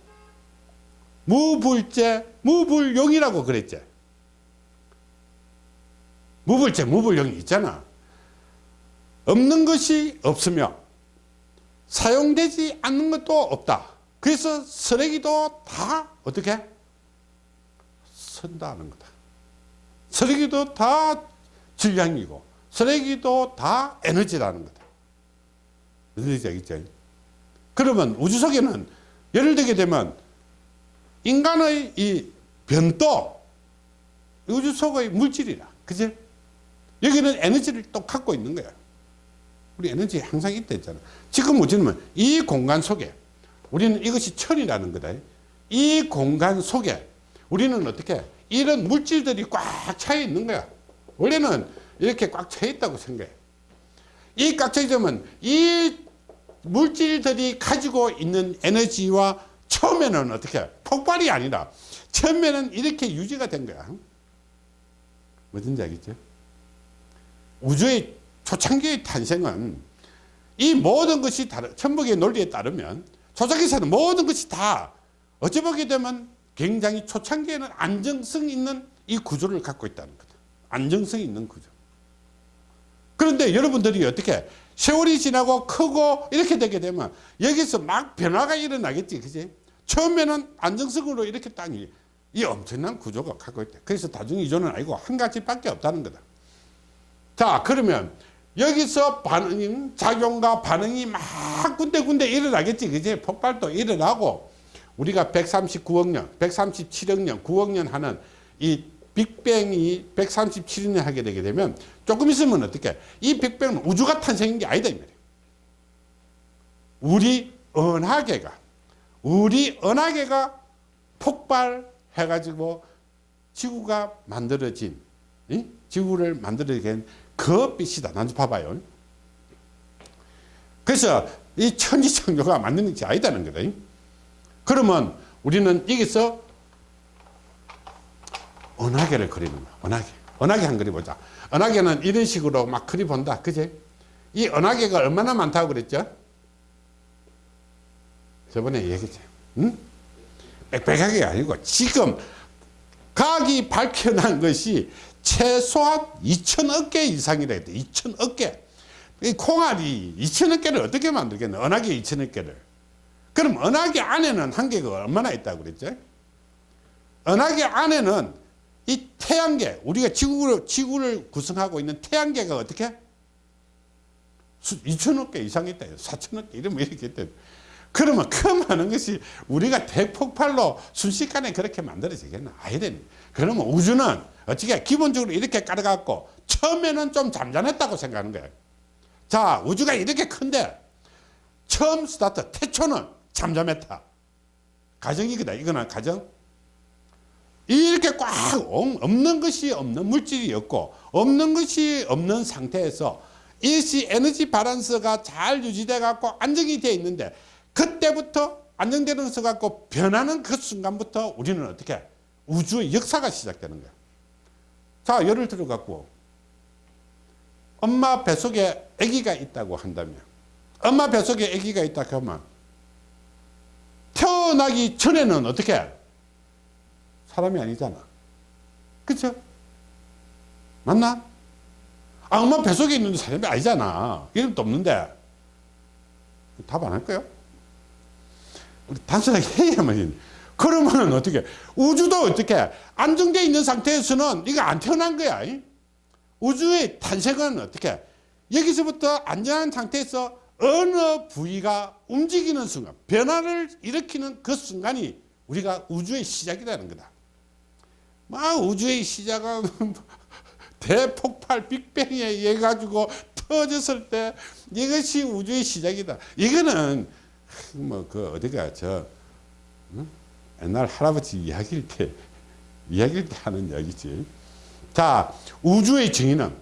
무불제, 무불용이라고 그랬지. 무불제, 무불용이 있잖아. 없는 것이 없으며 사용되지 않는 것도 없다. 그래서 쓰레기도 다 어떻게? 선다는 거다. 쓰레기도 다 질량이고 쓰레기도 다 에너지라는 거다. 얘기인지 알겠죠? 그러면 우주 속에는 예를 들게 되면 인간의 이 변도 우주 속의 물질이라. 그지? 여기는 에너지를 또 갖고 있는 거야. 우리 에너지 항상 있다 했잖아. 지금 우주는 이 공간 속에 우리는 이것이 천이라는 거다. 이 공간 속에 우리는 어떻게 이런 물질들이 꽉 차 있는 거야. 원래는 이렇게 꽉 차 있다고 생각해. 이꽉차 있으면 이 물질들이 가지고 있는 에너지와 처음에는 어떻게 폭발이 아니라 처음에는 이렇게 유지가 된 거야. 뭐든지 알겠죠? 우주의 초창기의 탄생은 이 모든 것이 다른 천복의 논리에 따르면 초창기에서는 모든 것이 다 어찌 보게 되면 굉장히 초창기에는 안정성 있는 이 구조를 갖고 있다는 거다. 안정성 있는 구조. 그런데 여러분들이 어떻게 세월이 지나고 크고 이렇게 되게 되면 여기서 막 변화가 일어나겠지. 그지? 처음에는 안정성으로 이렇게 땅이 이 엄청난 구조가 갖고 있다. 그래서 다중이존은 아니고 한 가지밖에 없다는 거다. 자, 그러면 여기서 반응, 작용과 반응이 막 군데군데 일어나겠지. 그지? 폭발도 일어나고 우리가 139억 년, 137억 년, 9억 년 하는 이 빅뱅이 137년 하게 되게 되면 조금 있으면 어떻게? 이 빅뱅은 우주가 탄생인 게 아니다 이 말이에요. 우리 은하계가 우리 은하계가 폭발해 가지고 지구가 만들어진 이? 지구를 만들어진 그 빛이다. 나좀 봐봐요. 그래서 이 천지창조가 만드는 게 아니다는 거다. 그러면 우리는 여기서 은하계를 그리는 거야. 은하계. 은하계 한 그리 보자. 은하계는 이런 식으로 막 그리 본다. 그제? 이 은하계가 얼마나 많다고 그랬죠? 저번에 얘기했죠. 응? 빽빽하게 아니고 지금 과학이 밝혀난 것이 최소한 2천억 개 이상이라 했대. 2천억 개. 이 콩알이 2천억 개를 어떻게 만들겠나? 은하계 2천억 개를. 그럼 은하계 안에는 한계가 얼마나 있다고 그랬죠? 은하계 안에는 이 태양계, 우리가 지구를, 지구를 구성하고 있는 태양계가 어떻게? 2천억 개 이상 있다. 4천억 개 이러면 이렇게 있다. 그러면 그 많은 것이 우리가 대폭발로 순식간에 그렇게 만들어지겠나? 아니되니. 그러면 우주는 어떻게 기본적으로 이렇게 깔아갖고 처음에는 좀 잠잠했다고 생각하는 거예요. 자, 우주가 이렇게 큰데 처음 스타트, 태초는 잠잠했다. 가정이거다. 이거는 가정. 이렇게 꽉 엉- 없는 것이 없는 물질이 없고 없는 것이 없는 상태에서 일시 에너지 바란스가 잘 유지돼 갖고 안정이 되어 있는데 그때부터 안정되면서 갖고 변하는 그 순간부터 우리는 어떻게 우주의 역사가 시작되는 거야. 자 예를 들어 갖고 엄마 뱃속에 아기가 있다고 한다면 엄마 뱃속에 아기가 있다 그러면 태어나기 전에는 어떻게 사람이 아니잖아. 그쵸? 맞나? 아 엄마 뱃속에 있는 사람이 아니잖아. 이름도 없는데. 답 안할 거요? 우리 단순하게 해야만 그러면 어떻게? 우주도 어떻게? 안정되어 있는 상태에서는 이거 안 태어난 거야 이? 우주의 탄생은 어떻게? 여기서부터 안전한 상태에서 어느 부위가 움직이는 순간 변화를 일으키는 그 순간이 우리가 우주의 시작이라는 거다 막 우주의 시작은 대폭발 빅뱅에 의해 가지고 터졌을 때 이것이 우주의 시작이다. 이거는 뭐 그 어디가 저 응? 옛날 할아버지 이야기일 때 이야기일 때 하는 이야기지. 자 우주의 정의는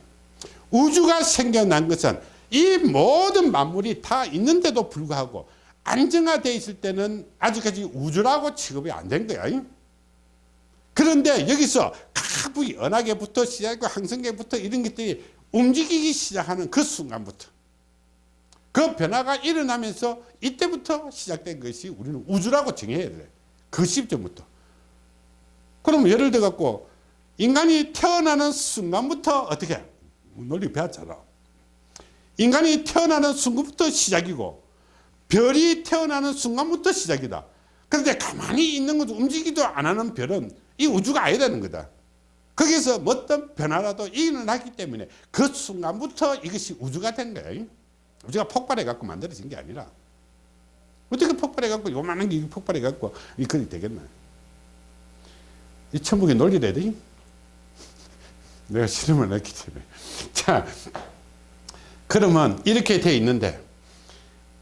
우주가 생겨난 것은 이 모든 만물이 다 있는데도 불구하고 안정화되어 있을 때는 아직까지 우주라고 취급이 안 된 거야 그런데 여기서 각 부위 은하계부터 시작하고 항성계부터 이런 것들이 움직이기 시작하는 그 순간부터 그 변화가 일어나면서 이때부터 시작된 것이 우리는 우주라고 정해야 돼. 그 시점부터. 그럼 예를 들어 갖고 인간이 태어나는 순간부터 어떻게 논리 배웠잖아. 인간이 태어나는 순간부터 시작이고 별이 태어나는 순간부터 시작이다. 그런데 가만히 있는 것도 움직이도 안 하는 별은 이 우주가 아니라는 거다. 거기서 어떤 변화라도 일어나기 때문에 그 순간부터 이것이 우주가 된 거야. 우주가 폭발해 갖고 만들어진 게 아니라 어떻게 폭발해 갖고 요만한 게 폭발해 갖고 이 그리 되겠나? 이 천국의 논리래 돼. 내가 실험을 했기 때문에. 자, 그러면 이렇게 돼 있는데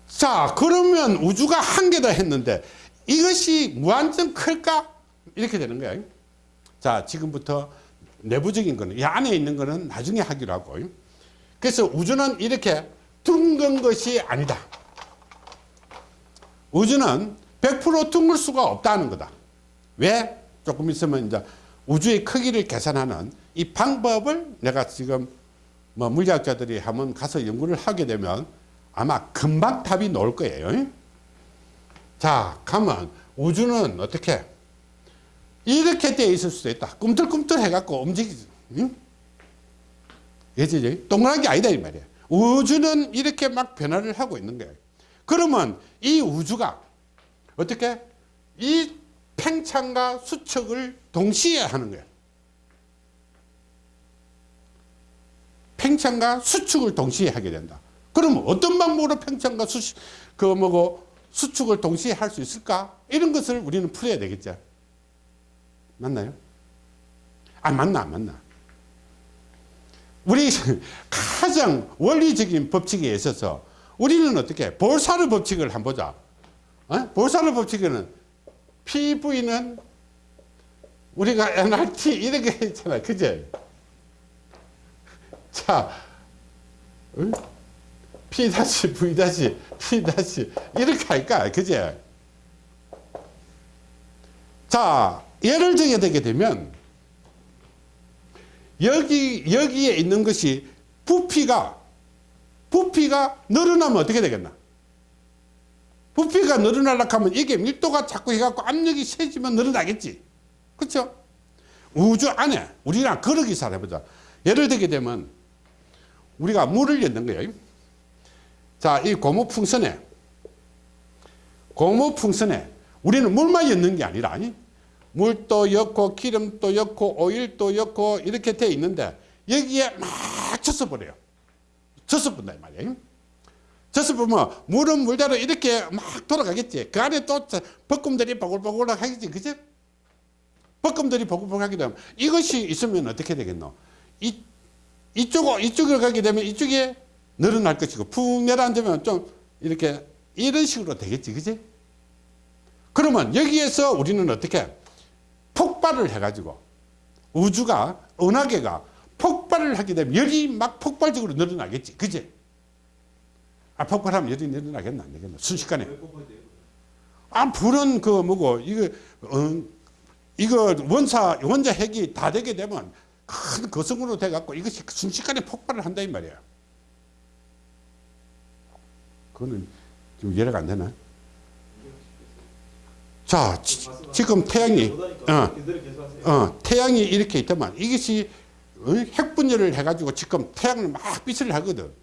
자, 그러면 우주가 한 개다 했는데 이것이 무한정 클까? 이렇게 되는 거야. 자, 지금부터 내부적인 거는 이 안에 있는 거는 나중에 하기로 하고. 그래서 우주는 이렇게 둥근 것이 아니다. 우주는 100% 둥글 수가 없다는 거다. 왜? 조금 있으면 이제 우주의 크기를 계산하는 이 방법을 내가 지금 뭐 물리학자들이 한번 가서 연구를 하게 되면 아마 금방 답이 나올 거예요. 자, 가면 우주는 어떻게 이렇게 돼 있을 수도 있다. 꿈틀꿈틀 해갖고 움직이지. 응? 예지지? 동그란 게 아니다 이 말이야. 우주는 이렇게 막 변화를 하고 있는 거예요. 그러면 이 우주가 어떻게 이 팽창과 수축을 동시에 하는 거예요. 팽창과 수축을 동시에 하게 된다. 그러면 어떤 방법으로 팽창과 수축, 그 뭐고 수축을 동시에 할 수 있을까? 이런 것을 우리는 풀어야 되겠죠. 맞나요? 아, 맞나, 안 맞나? 우리 가장 원리적인 법칙에 있어서 우리는 어떻게 볼사르 법칙을 한번 보자. 어? 볼사르 법칙에는 PV는 우리가 NRT 이렇게 했잖아. 그제? 자, 어? P 다시 V 다시 P 이렇게 할까? 그제? 자, 예를 들게 되게 되면 여기 여기에 있는 것이 부피가 부피가 늘어나면 어떻게 되겠나? 부피가 늘어나려고 하면 이게 밀도가 자꾸 해갖고 압력이 세지면 늘어나겠지. 그렇죠? 우주 안에 우리랑 거르기 살 해보자. 예를 들게 되면 우리가 물을 였는 거예요. 자, 이 고무 풍선에 고무 풍선에 우리는 물만 였는 게 아니라 아니? 물도 넣고 기름도 넣고 오일도 넣고 이렇게 돼 있는데 여기에 막 쳤어 버려요. 쳤어 본다 이 말이에요. 쳤어 보면 물은 물대로 이렇게 막 돌아가겠지. 그 안에 또 볶음들이 보글보글 하겠지. 그죠? 볶음들이 보글보글 하게 되면 이것이 있으면 어떻게 되겠노? 이, 이쪽, 이쪽으로 가게 되면 이쪽에 늘어날 것이고 푹 내려앉으면 좀 이렇게 이런 식으로 되겠지. 그지? 그러면 여기에서 우리는 어떻게 폭발을 해가지고 우주가 은하계가 폭발을 하게 되면 열이 막 폭발적으로 늘어나겠지. 그지? 아 폭발하면 열이 늘어나겠나? 안 되겠나? 순식간에. 아 불은 그 뭐고 이거 어, 이거 원사 원자 핵이 다 되게 되면 큰 거성으로 돼 갖고 이것이 순식간에 폭발을 한다 이 말이야. 그거는 좀 이해가 안 되나 자 지, 지금 태양이 어, 어, 태양이 이렇게 있다만 이것이 어, 핵분열을 해가지고 지금 태양을 막 빛을 하거든.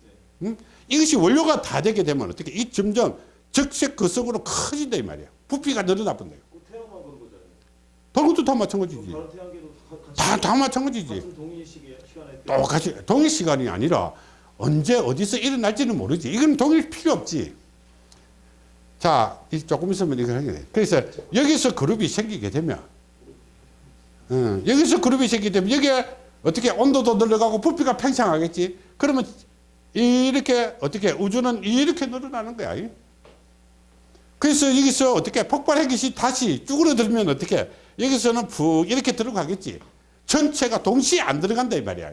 응? 이것이 원료가 다 되게 되면 어떻게 이 점점 적색 거성으로 커진다 이 말이야. 부피가 늘어나 본다. 그런 거잖아요. 다른 것도 다 마찬가지지. 다, 다 마찬가지지. 똑같이 동일 시간이 아니라 언제 어디서 일어날지는 모르지. 이건 동일 필요 없지. 자, 이 조금 있으면 이걸 하게 돼. 그래서 여기서 그룹이 생기게 되면, 어, 여기서 그룹이 생기게 되면 여기에 어떻게 온도도 늘어가고 부피가 팽창하겠지. 그러면 이렇게 어떻게 우주는 이렇게 늘어나는 거야. 이. 그래서 여기서 어떻게 폭발 핵이 다시 쭈그러들면 어떻게 여기서는 푹 이렇게 들어가겠지. 전체가 동시에 안 들어간다 이 말이야.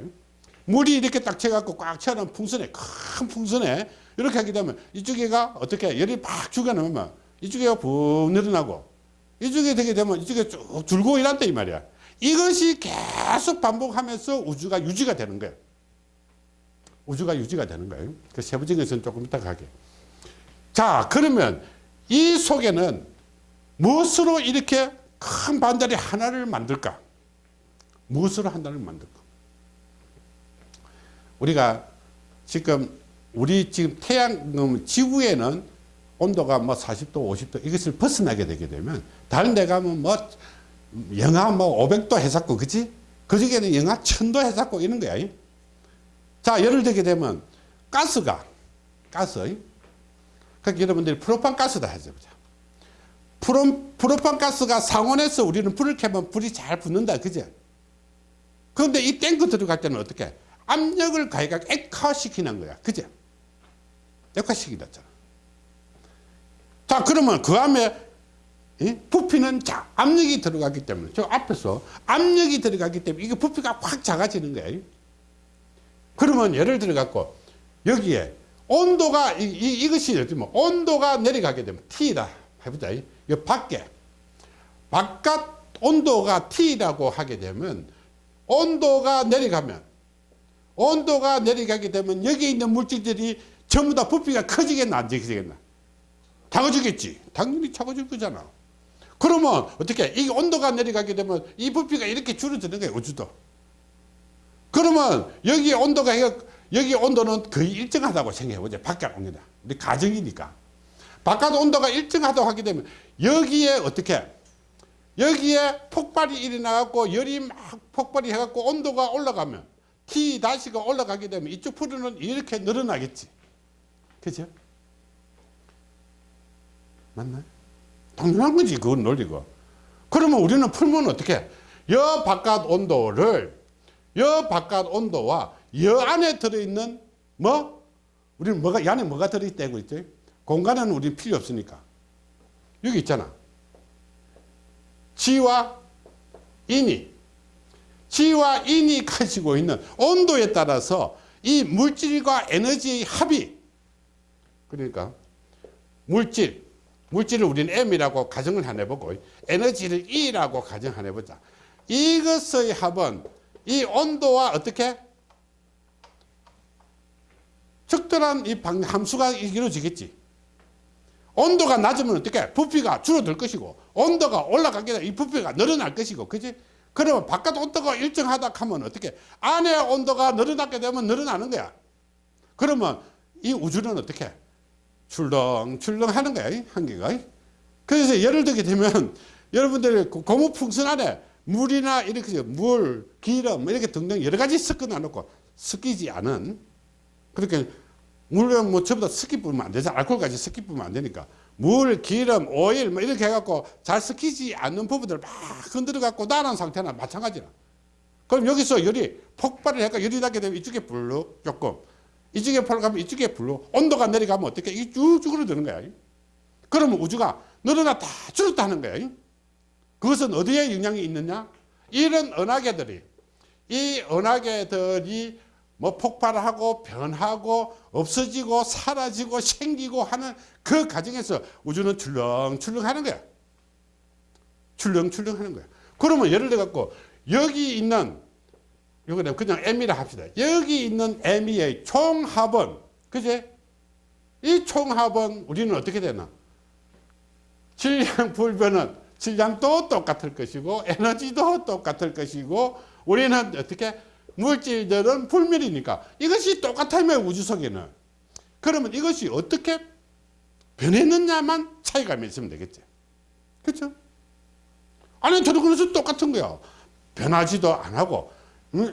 물이 이렇게 딱 채갖고 꽉 채워놓은 풍선에 큰 풍선에 이렇게 하게 되면 이쪽에가 어떻게 열이 팍 죽여놓으면 이쪽에가 푹 늘어나고 이쪽에 되게 되면 이쪽에 쭉 줄고 이란다 이 말이야. 이것이 계속 반복하면서 우주가 유지가 되는 거예요. 우주가 유지가 되는 거예요. 그 세부적인 것은 조금 이따 가게. 자, 그러면 이 속에는 무엇으로 이렇게 큰 반자리 하나를 만들까? 무엇으로 하나를 만들까? 우리가 지금 우리 지금 태양 음, 지구에는 온도가 뭐 40도 50도 이것을 벗어나게 되게 되면 다른 데 가면 뭐 영하 뭐 500도 해샀고 그지 그중에는 영하 1000도 해샀고 이런 거야 자 예를 들게 되면 가스가 가스 그러니까 여러분들이 프로판 가스다 해보자 프로, 프로판 가스가 상온에서 우리는 불을 켜면 불이 잘 붙는다 그죠 그런데 이 탱크 들어갈 때는 어떻게 압력을 가해가 액화시키는 거야. 그죠? 액화시키잖아. 자, 그러면 그 안에 예? 부피는 자, 압력이 들어가기 때문에 저 앞에서 압력이 들어가기 때문에 이게 부피가 확 작아지는 거예요. 그러면 예를 들어 갖고 여기에 온도가 이, 이, 이것이 뭐 온도가 내려가게 되면 T다 해보자. 이 밖에 바깥 온도가 T라고 하게 되면 온도가 내려가면 온도가 내려가게 되면 여기 있는 물질들이 전부 다 부피가 커지겠나 안 커지겠나? 작아지겠지. 당연히 작아질 거잖아. 그러면 어떻게 이 온도가 내려가게 되면 이 부피가 이렇게 줄어드는 거예요 우주도. 그러면 여기 온도가 여기 온도는 거의 일정하다고 생각해보자 바깥 온도다 우리 가정이니까. 바깥 온도가 일정하다고 하게 되면 여기에 어떻게 여기에 폭발이 일어나갖고 열이 막 폭발이 해갖고 온도가 올라가면 T 다시가 올라가게 되면 이쪽 풀은 이렇게 늘어나겠지. 그죠? 맞나요? 당연한 거지, 그건 논리고. 그러면 우리는 풀면 어떻게? 여 바깥 온도를, 여 바깥 온도와 여 안에 들어있는 뭐? 우리는 뭐가, 이 안에 뭐가 들어있다고 있죠? 공간은 우리 필요 없으니까. 여기 있잖아. 지와 인이 지와 인이 가지고 있는 온도에 따라서 이 물질과 에너지의 합이 그러니까 물질 물질을 우리는 M이라고 가정을 하나 해보고 에너지를 E라고 가정 하나 해보자. 이것의 합은 이 온도와 어떻게? 적절한 이 함수가 이루어지겠지. 온도가 낮으면 어떻게? 부피가 줄어들 것이고 온도가 올라가게 되면 이 부피가 늘어날 것이고 그지? 그러면 바깥 온도가 일정하다 하면 어떻게? 안에 온도가 늘어나게 되면 늘어나는 거야. 그러면 이 우주는 어떻게 출렁출렁 하는 거야 한계가. 그래서 예를 들게 되면 여러분들이 그 고무풍선 안에 물이나 이렇게 물, 기름 이렇게 등등 여러 가지 섞어 놔놓고 섞이지 않은 그렇게 물론 뭐 전부 다 섞이 뿌리면 안 되잖아. 알코올까지 섞이 뿌리면 안 되니까. 물, 기름, 오일 뭐 이렇게 해갖고 잘 섞이지 않는 부분들을 막 흔들어 갖고 나란 상태나 마찬가지라. 그럼 여기서 열이 폭발을 해가 열이 나게 되면 이쪽에 불로 조금 이쪽에 폭가면 이쪽에 불로 온도가 내려가면 어떻게 이게 쭉쭉 으로 드는 거야. 그러면 우주가 늘어났다 줄었다 하는 거야. 그것은 어디에 영향이 있느냐? 이런 은하계들이 이 은하계들이 뭐 폭발하고 변하고 없어지고 사라지고 생기고 하는 그 과정에서 우주는 출렁출렁 하는 거야. 출렁출렁 하는 거야. 그러면 예를 들어 갖고 여기 있는 이거는 그냥 M이라 합시다. 여기 있는 M의 총합은 그제? 이 총합은 우리는 어떻게 되나? 질량 불변은 질량도 똑같을 것이고 에너지도 똑같을 것이고 우리는 어떻게 물질들은 불멸이니까 이것이 똑같으면 우주 속에는 그러면 이것이 어떻게 변했느냐만 차이가 있으면 되겠지 그렇죠? 아니 저도 그래서 똑같은 거야 변하지도 안 하고 음,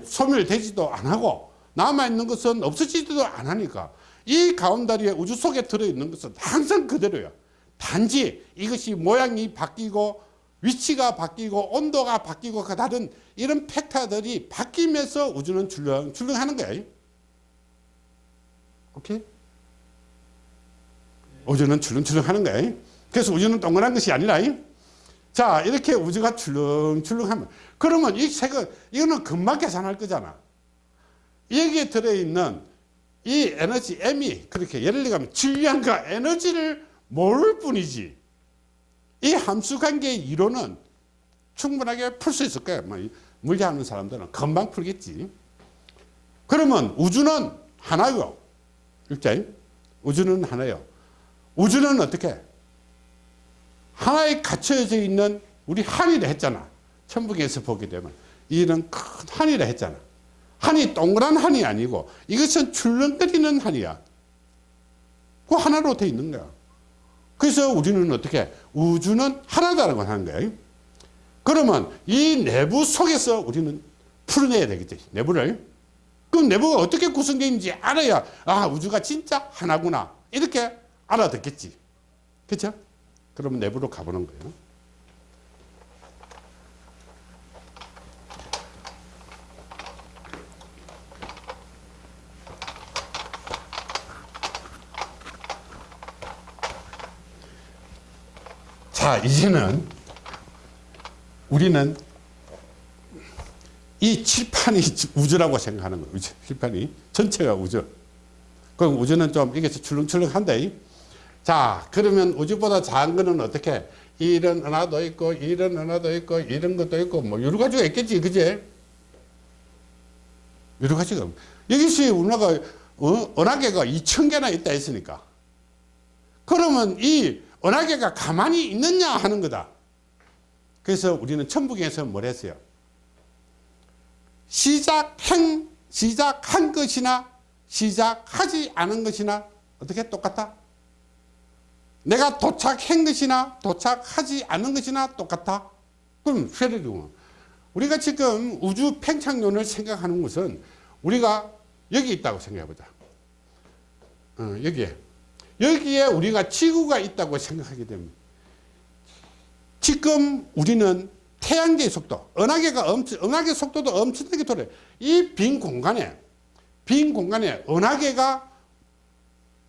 소멸되지도 안 하고 남아있는 것은 없어지지도 안 하니까 이 가운다리에 우주 속에 들어있는 것은 항상 그대로야 단지 이것이 모양이 바뀌고 위치가 바뀌고 온도가 바뀌고 그 다른 이런 팩터들이 바뀌면서 우주는 출렁 출렁 하는 거야. 오케이? 우주는 출렁출렁 하는 거야. 그래서 우주는 동그란 것이 아니라 자 이렇게 우주가 출렁출렁 하면 그러면 이 색은 이거는 금방 계산할 거잖아. 여기에 들어있는 이 에너지 M이 그렇게 예를 들면 질량과 에너지를 모를 뿐이지 이 함수 관계의 이론은 충분하게 풀 수 있을 거예요. 뭐 물리하는 사람들은 금방 풀겠지. 그러면 우주는 하나요. 일자 우주는 하나요. 우주는 어떻게? 하나에 갇혀져 있는 우리 한이라 했잖아. 천북에서 보게 되면 이는 큰 한이라 했잖아. 한이 동그란 한이 아니고 이것은 출렁거리는 한이야. 그 하나로 돼 있는 거야. 그래서 우리는 어떻게 우주는 하나다라고 하는 거예요. 그러면 이 내부 속에서 우리는 풀어내야 되겠지. 내부를. 그럼 내부가 어떻게 구성되어 있는지 알아야 아 우주가 진짜 하나구나 이렇게 알아듣겠지. 그렇죠? 그러면 내부로 가보는 거예요. 자 이제는 우리는 이 칠판이 우주라고 생각하는 거예요. 칠판이 전체가 우주. 그럼 우주는 좀 이게 출렁출렁한데 자 그러면 우주보다 작은 거는 어떻게 이런 하나도 있고 이런 하나도 있고 이런 것도 있고 뭐 여러 가지가 있겠지 그제 여러 가지가 여기서 우리나라가 어? 은하계가 2천 개나 있다 했으니까 그러면 이 은하계가 가만히 있느냐 하는 거다. 그래서 우리는 천부경에서 뭘 했어요? 시작한, 시작한 것이나 시작하지 않은 것이나 어떻게 똑같다? 내가 도착한 것이나 도착하지 않은 것이나 똑같다? 그럼 쉐르리군. 우리가 지금 우주 팽창론을 생각하는 것은 우리가 여기 있다고 생각해보자. 어, 여기에. 여기에 우리가 지구가 있다고 생각하게 됩니다. 지금 우리는 태양계의 속도, 은하계가 엄청, 은하계 속도도 엄청나게 돌아요. 이 빈 공간에, 빈 공간에 은하계가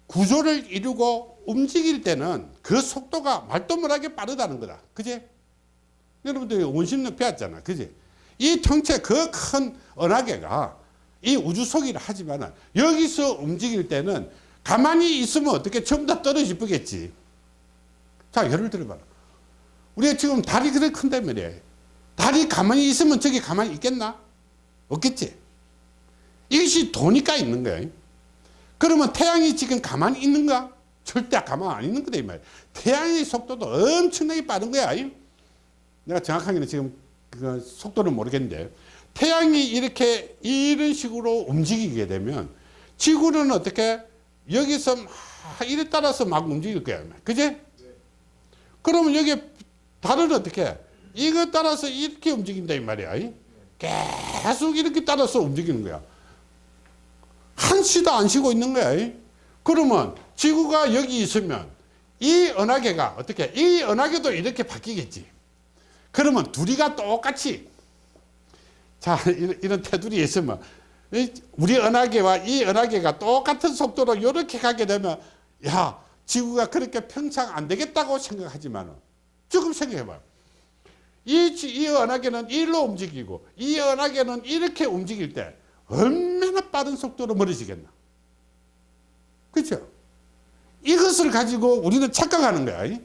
구조를 이루고 움직일 때는 그 속도가 말도 못하게 빠르다는 거다. 그지? 여러분들이 원심력 배웠잖아. 그지? 이 통째 그 큰 은하계가 이 우주 속이라 하지만 여기서 움직일 때는 가만히 있으면 어떻게 전부 다 떨어질 뻔겠지. 자, 예를 들어봐라. 우리가 지금 달이 그렇게 큰단 말이야. 달이 가만히 있으면 저기 가만히 있겠나? 없겠지. 이것이 도니까 있는 거야. 그러면 태양이 지금 가만히 있는가? 절대 가만히 안 있는 거다, 이 말이야. 태양의 속도도 엄청나게 빠른 거야. 내가 정확하게는 지금 그 속도를 모르겠는데, 태양이 이렇게 이런 식으로 움직이게 되면 지구는 어떻게 여기서 막 이래 따라서 막 움직일 거야. 그지? 그러면 여기 달은 어떻게? 이거 따라서 이렇게 움직인다 이 말이야. 계속 이렇게 따라서 움직이는 거야. 한 시도 안 쉬고 있는 거야. 그러면 지구가 여기 있으면 이 은하계가 어떻게? 이 은하계도 이렇게 바뀌겠지. 그러면 둘이가 똑같이 자 이런 테두리에 있으면 우리 은하계와 이 은하계가 똑같은 속도로 이렇게 가게 되면 야 지구가 그렇게 평창 안 되겠다고 생각하지만 조금 생각해봐요 이, 지- 이 은하계는 일로 움직이고 이 은하계는 이렇게 움직일 때 얼마나 빠른 속도로 멀어지겠나. 그렇죠? 이것을 가지고 우리는 착각하는 거야. 이?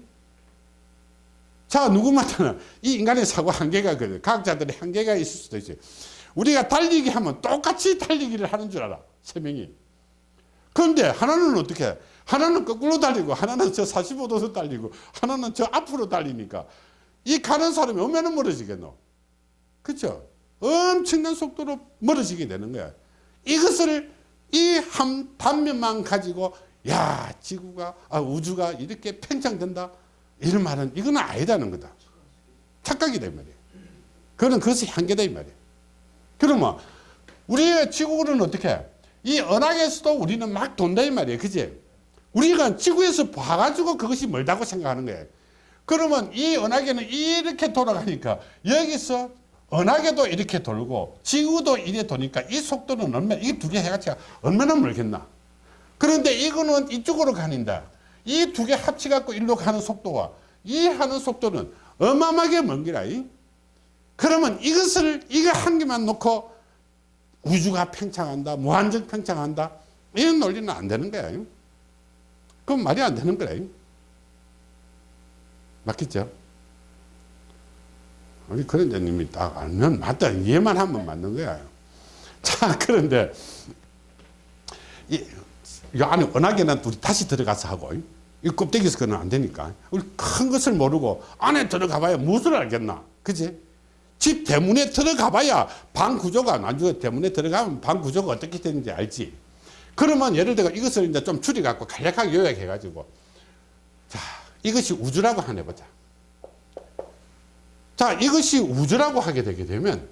자, 누구마다는 이 인간의 사고 한계가 그 과학자들의 한계가 있을 수도 있지. 우리가 달리기 하면 똑같이 달리기를 하는 줄 알아. 세 명이. 그런데 하나는 어떻게? 하나는 거꾸로 달리고 하나는 저 45도로 달리고 하나는 저 앞으로 달리니까 이 가는 사람이 얼마나 멀어지겠노? 그렇죠? 엄청난 속도로 멀어지게 되는 거야. 이것을 이 한 단면만 가지고 야 지구가 아, 우주가 이렇게 팽창된다 이런 말은 이건 아니다는 거다. 착각이다 이 말이야. 그거는 그것의 한계다 이 말이야. 그러면 우리의 지구는 어떻게? 이 은하계에서도 우리는 막 돈다 이 말이에요. 그지? 우리가 지구에서 봐가지고 그것이 멀다고 생각하는 거예요. 그러면 이 은하계는 이렇게 돌아가니까 여기서 은하계도 이렇게 돌고 지구도 이래 도니까 이 속도는 얼마, 이두 개 해가지고 얼마나 멀겠나. 그런데 이거는 이쪽으로 가는다. 이 두 개 합치갖고 일로 가는 속도와 이 하는 속도는 어마어마하게 먼. 이. 그러면 이것을, 이거 한 개만 놓고 우주가 팽창한다, 무한정 팽창한다, 이런 논리는 안 되는 거야. 그건 말이 안 되는 거야. 맞겠죠? 우리 그런자님이 딱 알면 맞다. 이해만 하면 맞는 거야. 자, 그런데 이, 이 안에 워낙에는 우리 다시 들어가서 하고 이 껍데기에서 그는 안 되니까 우리 큰 것을 모르고 안에 들어가 봐야 무엇을 알겠나. 그지? 집 대문에 들어가 봐야 방 구조가 나중에 대문에 들어가면 방 구조가 어떻게 되는지 알지. 그러면 예를 들어 이것을 이제 좀 줄여갖고 간략하게 요약해가지고 자, 이것이 우주라고 하나 보자. 자, 이것이 우주라고 하게 되게 되면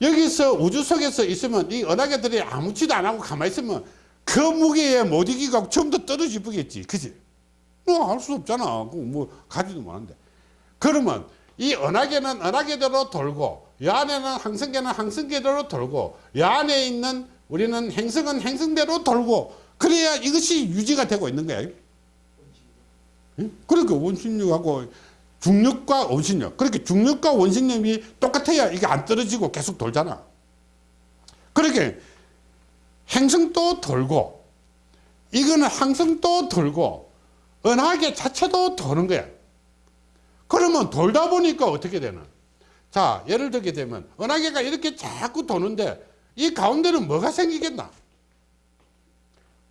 여기서 우주 속에서 있으면 이 은하계들이 아무지도 안 하고 가만히 있으면 그 무게에 못 이기고 처음부터 떨어지 보겠지. 그지? 뭐, 할 수 없잖아. 그거 뭐, 가지도 못하는데. 그러면 이 은하계는 은하계대로 돌고, 이 안에는 항성계는 항성계대로 돌고, 이 안에 있는 우리는 행성은 행성대로 돌고, 그래야 이것이 유지가 되고 있는 거야. 응? 그러니까 원심력하고 중력과 원심력. 그렇게 중력과 원심력이 똑같아야 이게 안 떨어지고 계속 돌잖아. 그렇게 행성도 돌고 이거는 항성도 돌고 은하계 자체도 도는 거야. 그러면 돌다 보니까 어떻게 되나? 자, 예를 들게 되면 은하계가 이렇게 자꾸 도는데 이 가운데는 뭐가 생기겠나?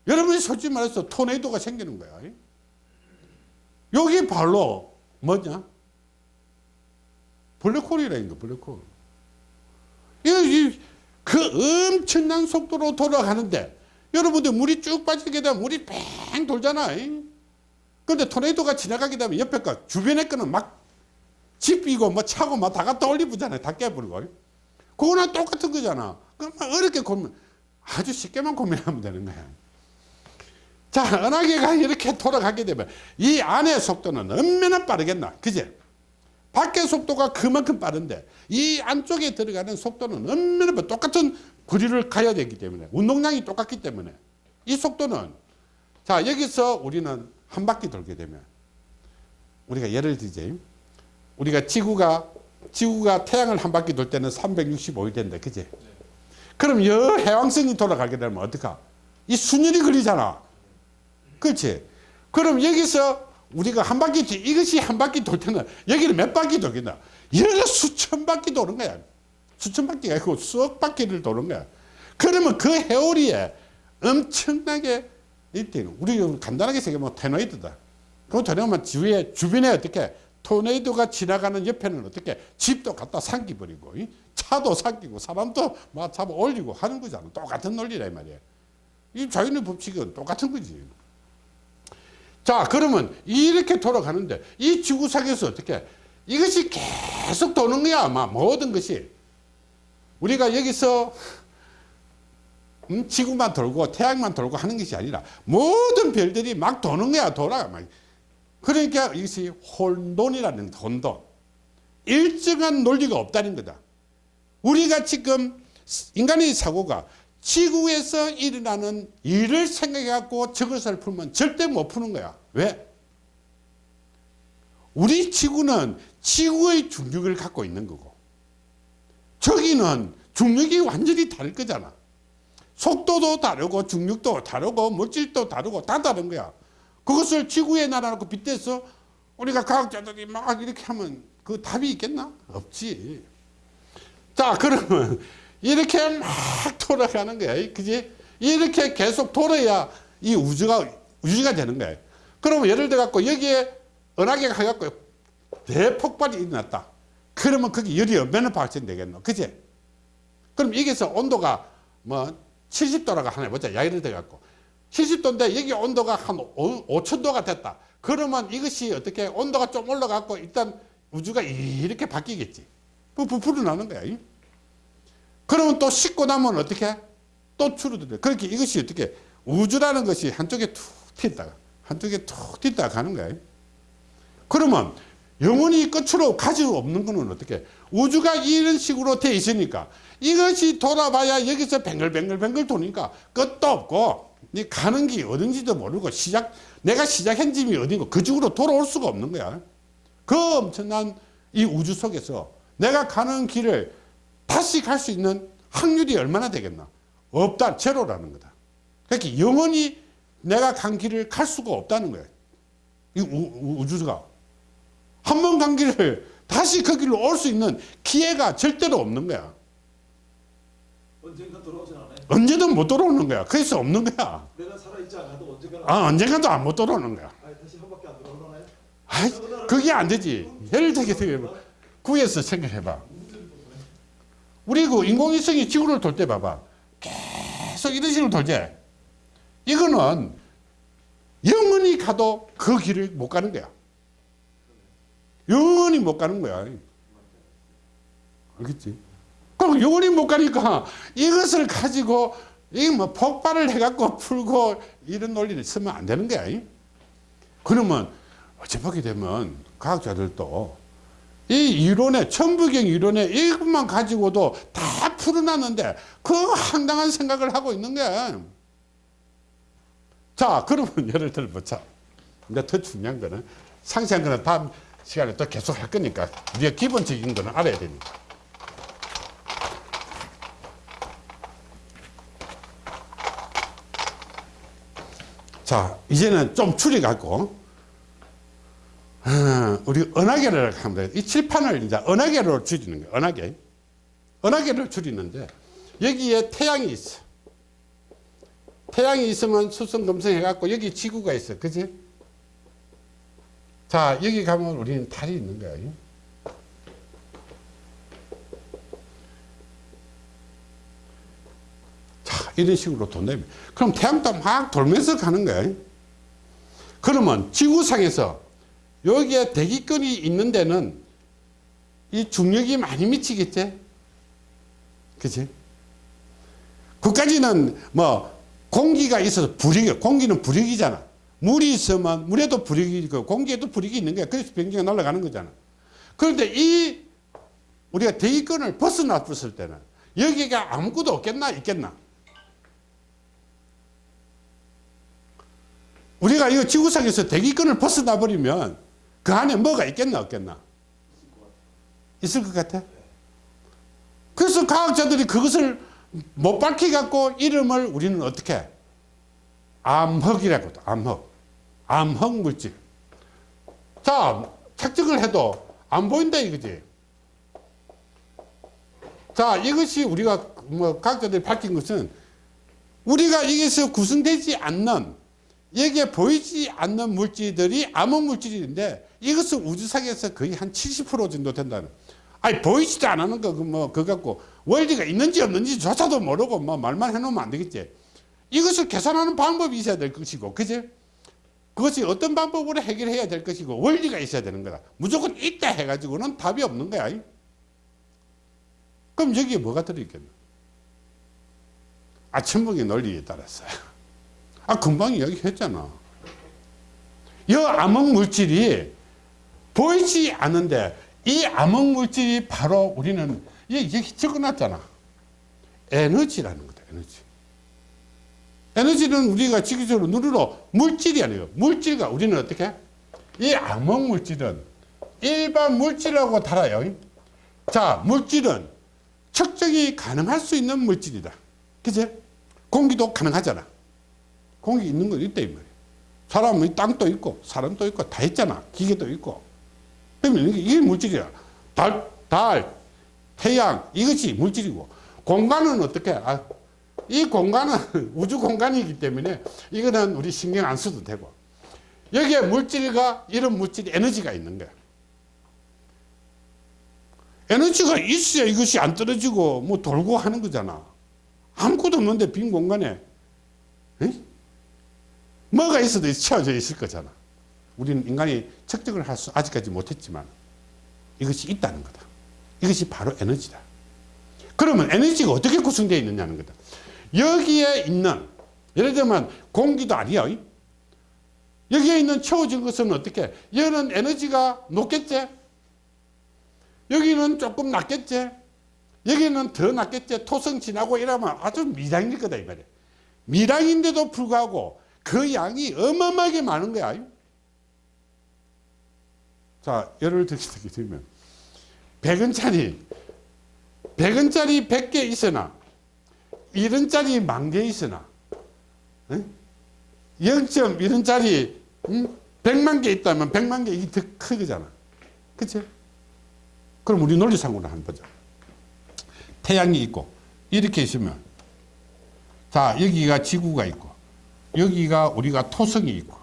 여러분이 솔직히 말해서 토네이도가 생기는 거야. 여기 발로 뭐냐? 블랙홀이라는 거, 블랙홀. 이, 이, 그 엄청난 속도로 돌아가는데 여러분들 물이 쭉 빠지게 되면 물이 뺑 돌잖아. 그런데 토네이도가 지나가게 되면 옆에 거, 주변에 거는 막 집이고 뭐 차고 막 다 갖다 올리부잖아요. 다 깨버리고. 그거랑 똑같은 거잖아. 그럼 막 어렵게 고민, 아주 쉽게만 고민하면 되는 거야. 자, 은하계가 이렇게 돌아가게 되면 이 안의 속도는 얼마나 빠르겠나. 그제? 밖의 속도가 그만큼 빠른데 이 안쪽에 들어가는 속도는 얼마나 빠- 똑같은 거리를 가야 되기 때문에 운동량이 똑같기 때문에 이 속도는 자 여기서 우리는 한 바퀴 돌게 되면 우리가 예를 들지 우리가 지구가 지구가 태양을 한 바퀴 돌 때는 365일 된다 그지 그럼 여 해왕성이 돌아가게 되면 어떡하 이 순열이 걸리잖아 그렇지? 그럼 여기서 우리가 한 바퀴 뒤- 이것이 한 바퀴 돌 때는 여기는 몇 바퀴 돌겠나? 여기가 수천 바퀴 도는 거야. 수천 바퀴가 아니고 수억 바퀴를 도는 거야. 그러면 그 회오리에 엄청나게 이때는 우리 간단하게 생각하면 토네이도다. 그 토네이도면 주위에 주변에 어떻게 토네이도가 지나가는 옆에는 어떻게 집도 갖다 삼키버리고 이? 차도 삼키고 사람도 막 잡아 올리고 하는 거잖아. 똑같은 논리라 이 말이야. 이 자연의 법칙은 똑같은 거지 자 그러면 이렇게 돌아가는데 이 지구상에서 어떻게 이것이 계속 도는 거야 아마 모든 것이. 우리가 여기서 음, 지구만 돌고 태양만 돌고 하는 것이 아니라 모든 별들이 막 도는 거야 돌아. 막. 그러니까 이것이 혼돈이라는 혼돈. 일정한 논리가 없다는 거다. 우리가 지금 인간의 사고가 지구에서 일어나는 일을 생각해 갖고 저것을 풀면 절대 못 푸는 거야 왜? 우리 지구는 지구의 중력을 갖고 있는 거고 저기는 중력이 완전히 다를 거잖아. 속도도 다르고 중력도 다르고 물질도 다르고 다 다른 거야. 그것을 지구에 날아놓고 빗대서 우리가 과학자들이 막 이렇게 하면 그 답이 있겠나? 없지. 자 그러면 이렇게 막 돌아가는 거야. 그지? 이렇게 계속 돌아야 이 우주가 우주가 되는 거야. 그러면 예를 들어 갖고 여기에 은하계가 가갖고 대폭발이 일어났다. 그러면 거기 열이 얼마나 발생되겠노? 그지? 그럼 여기서 온도가 뭐 70도라고 하나 해보자. 야기를 돼갖고. 70도인데 여기 온도가 한 5천도가 됐다. 그러면 이것이 어떻게 온도가 좀 올라갖고 일단 우주가 이렇게 바뀌겠지. 그 부풀어 나는 거야. 이. 그러면 또 식고 나면 어떻게? 또 줄어들어. 그렇게 이것이 어떻게 우주라는 것이 한쪽에 툭 튄다가 한쪽에 툭 튄다가 가는 거야. 그러면 영원히 끝으로 가지고 없는 거는 어떻게? 우주가 이런 식으로 돼 있으니까 이것이 돌아봐야 여기서 뱅글뱅글뱅글 도니까 끝도 없고 네 가는 길이 어딘지도 모르고 시작 내가 시작한 집이 어딘고 그 쪽으로 돌아올 수가 없는 거야. 그 엄청난 이 우주 속에서 내가 가는 길을 다시 갈 수 있는 확률이 얼마나 되겠나? 없다. 제로라는 거다. 그러니까 영원히 내가 간 길을 갈 수가 없다는 거야. 이 우, 주가 한 번 간 길을 다시 그 길로 올 수 있는 기회가 절대로 없는 거야. 언젠가 돌아오진 않아요. 언제든 못 돌아오는 거야. 그래서 없는 거야. 내가 살아있지 않아도 언젠가 아, 언젠가도 안 못 돌아오는 거야. 아니, 다시 한 바퀴 안 돌아오나요? 아이, 그게 안 되지. 예를 들게 되면 구에서 생각해봐. 우리 그 인공위성이 지구를 돌 때 봐봐. 계속 이런 식으로 돌지. 이거는 영원히 가도 그 길을 못 가는 거야. 영원히 못 가는 거야. 알겠지? 그럼 영원히 못 가니까 이것을 가지고 이뭐 폭발을 해갖고 풀고 이런 논리를 쓰면 안 되는 거야. 그러면 어찌 보게 되면 과학자들도 이 이론에 천부경 이론에 이것만 가지고도 다 풀어놨는데 그 황당한 생각을 하고 있는 거야. 자 그러면 예를 들어보자. 근데 더 중요한 거는 상세한 거는 다음 시간에 또 계속 할 거니까 우리가 기본적인 거는 알아야 되니까. 자 이제는 좀 줄여갖고 어, 우리 은하계를 돼. 이 칠판을 이제 은하계로 줄이는 거예요. 은하계. 은하계를 줄이는데 여기에 태양이 있어. 태양이 있으면 수성 금성 해갖고 여기 지구가 있어. 그지? 자 여기 가면 우리는 달이 있는 거예요. 자 이런 식으로 돈다면 그럼 태양도 막 돌면서 가는 거예요. 그러면 지구상에서 여기에 대기권이 있는 데는 이 중력이 많이 미치겠지? 그치? 그까지는 뭐 공기가 있어서 불이기, 공기는 불이기잖아. 물이 있으면 물에도 불이기 있고 공기에도 불이기 있는 거야. 그래서 변기가 날아가는 거잖아. 그런데 이 우리가 대기권을 벗어났을 때는 여기가 아무것도 없겠나 있겠나? 우리가 이 지구상에서 대기권을 벗어나 버리면 그 안에 뭐가 있겠나 없겠나? 있을 것 같아? 그래서 과학자들이 그것을 못 밝히 갖고 이름을 우리는 어떻게? 암흑이라고 암흑. 암흑 물질. 자, 착증을 해도 안 보인다 이거지. 자, 이것이 우리가 뭐 과학자들이 밝힌 것은 우리가 여기서 구성되지 않는 여기에 보이지 않는 물질들이 암흑 물질인데 이것은 우주상에서 거의 한 70% 정도 된다는. 아니 보이지도 않는 거 뭐 그거 갖고 원리가 있는지 없는지 조차도 모르고 뭐 말만 해놓으면 안 되겠지. 이것을 계산하는 방법이 있어야 될 것이고, 그지? 그것이 어떤 방법으로 해결해야 될 것이고 원리가 있어야 되는 거다. 무조건 있다 해가지고는 답이 없는 거야. 그럼 여기에 뭐가 들어있겠나? 아침봉의 논리에 따라서. 아, 금방 이야기했잖아. 이 암흑 물질이 보이지 않는데 이 암흑 물질이 바로 우리는 이게 적어놨잖아. 에너지라는 거다. 에너지. 에너지는 우리가 지구적으로 누르러 물질이 아니에요. 물질과 우리는 어떻게? 이 암흑 물질은 일반 물질하고 달라요. 자, 물질은 측정이 가능할 수 있는 물질이다. 그제? 공기도 가능하잖아. 공기 있는 거 있다, 이 말이야. 사람의 땅도 있고, 사람도 있고, 다 있잖아. 기계도 있고. 그러면 이게, 물질이야. 달, 달, 태양, 이것이 물질이고. 공간은 어떻게? 아, 이 공간은 우주 공간이기 때문에 이거는 우리 신경 안 써도 되고. 여기에 물질과 이런 물질이 에너지가 있는 거야. 에너지가 있어야 이것이 안 떨어지고 뭐 돌고 하는 거잖아. 아무것도 없는데 빈 공간에 에? 뭐가 있어도 채워져 있을 거잖아. 우리는 인간이 측정을 할 수 아직까지 못했지만 이것이 있다는 거다. 이것이 바로 에너지다. 그러면 에너지가 어떻게 구성되어 있느냐는 거다. 여기에 있는 예를 들면 공기도 아니야. 여기에 있는 채워진 것은 어떻게? 얘는 에너지가 높겠지? 여기는 조금 낮겠지? 여기는 더 낮겠지? 토성 지나고 이러면 아주 미량일 거다 이 말이야. 미량인데도 불구하고 그 양이 어마어마하게 많은 거야. 자, 예를 들게 되면 100원짜리 100원짜리 100개 있으나 1원짜리 만 개 있으나 0.1원짜리 100만 개 있다면 100만 개 이게 더 크거잖아. 그치? 그럼 우리 논리상으로 한번 보자. 태양이 있고 이렇게 있으면 자 여기가 지구가 있고 여기가 우리가 토성이 있고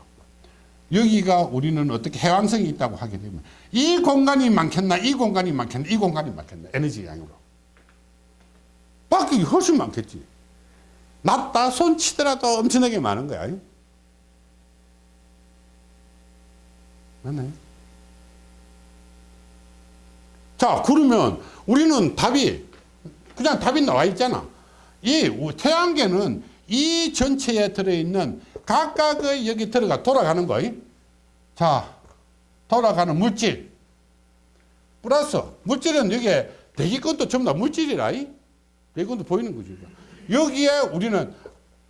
여기가 우리는 어떻게 해왕성이 있다고 하게 되면 이 공간이 많겠나 이 공간이 많겠나 이 공간이 많겠나 에너지 양으로. 밖이 훨씬 많겠지. 낮다 손 치더라도 엄청나게 많은 거야. 맞나요? 자 그러면 우리는 답이 그냥 답이 나와 있잖아. 이 태양계는 이 전체에 들어있는 각각의 여기 들어가 돌아가는 거. 자, 돌아가는 물질. 플러스 물질은 여기에 대기권도 전부 다 물질이라. 대기권도 보이는 거죠. 여기에 우리는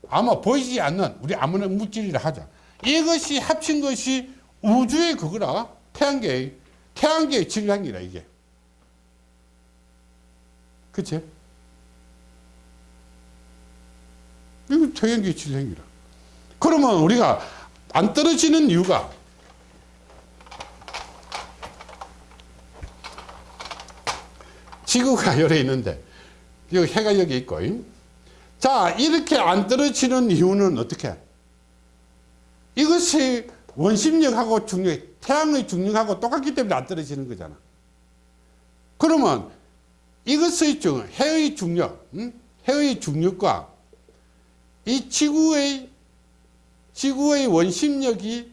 아마 보이지 않는 우리 아무나 물질이라 하자. 이것이 합친 것이 우주의 그거라. 태양계의 태양계의 질량이라 이게. 그치? 이거 태양계 질량이라. 그러면 우리가 안 떨어지는 이유가 지구가 열에 있는데 여기 해가 여기 있고 자 이렇게 안 떨어지는 이유는 어떻게 이것이 원심력하고 중력 태양의 중력하고 똑같기 때문에 안 떨어지는 거잖아 그러면 이것의 중 해의 중력 음? 해의 중력과 이 지구의 지구의 원심력이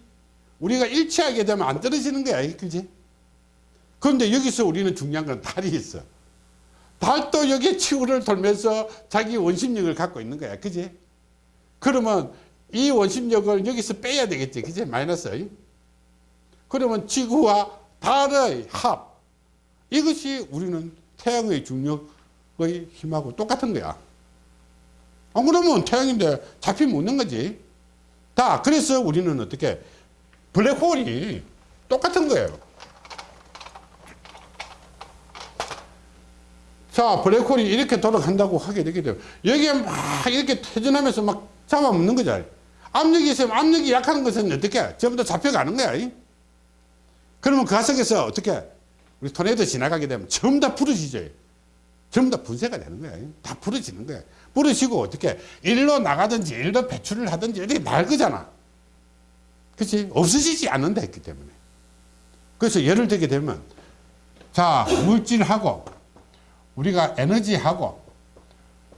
우리가 일치하게 되면 안 떨어지는 거야. 그지? 그런데 여기서 우리는 중요한 건 달이 있어. 달도 여기 지구를 돌면서 자기 원심력을 갖고 있는 거야. 그지? 그러면 이 원심력을 여기서 빼야 되겠지. 그지? 마이너스. 그러면 지구와 달의 합. 이것이 우리는 태양의 중력의 힘하고 똑같은 거야. 안 그러면 태양인데 잡히면 없는 거지. 자, 그래서 우리는 어떻게 블랙홀이 똑같은 거예요. 자, 블랙홀이 이렇게 돌아간다고 하게 되게 되면 여기에 막 이렇게 퇴진하면서 막 잡아먹는 거죠. 압력이 있으면 압력이 약한 것은 어떻게 전부 다 잡혀가는 거야. 그러면 그 화석에서 어떻게 우리 토네이도 지나가게 되면 전부 다 부러지죠. 전부 다 분쇄가 되는 거야. 다 부러지는 거야. 부러지고 어떻게 일로 나가든지 일로 배출을 하든지 이렇게 날 거잖아. 그렇지? 없어지지 않는다 했기 때문에. 그래서 예를 들게 되면 자 물질하고 우리가 에너지하고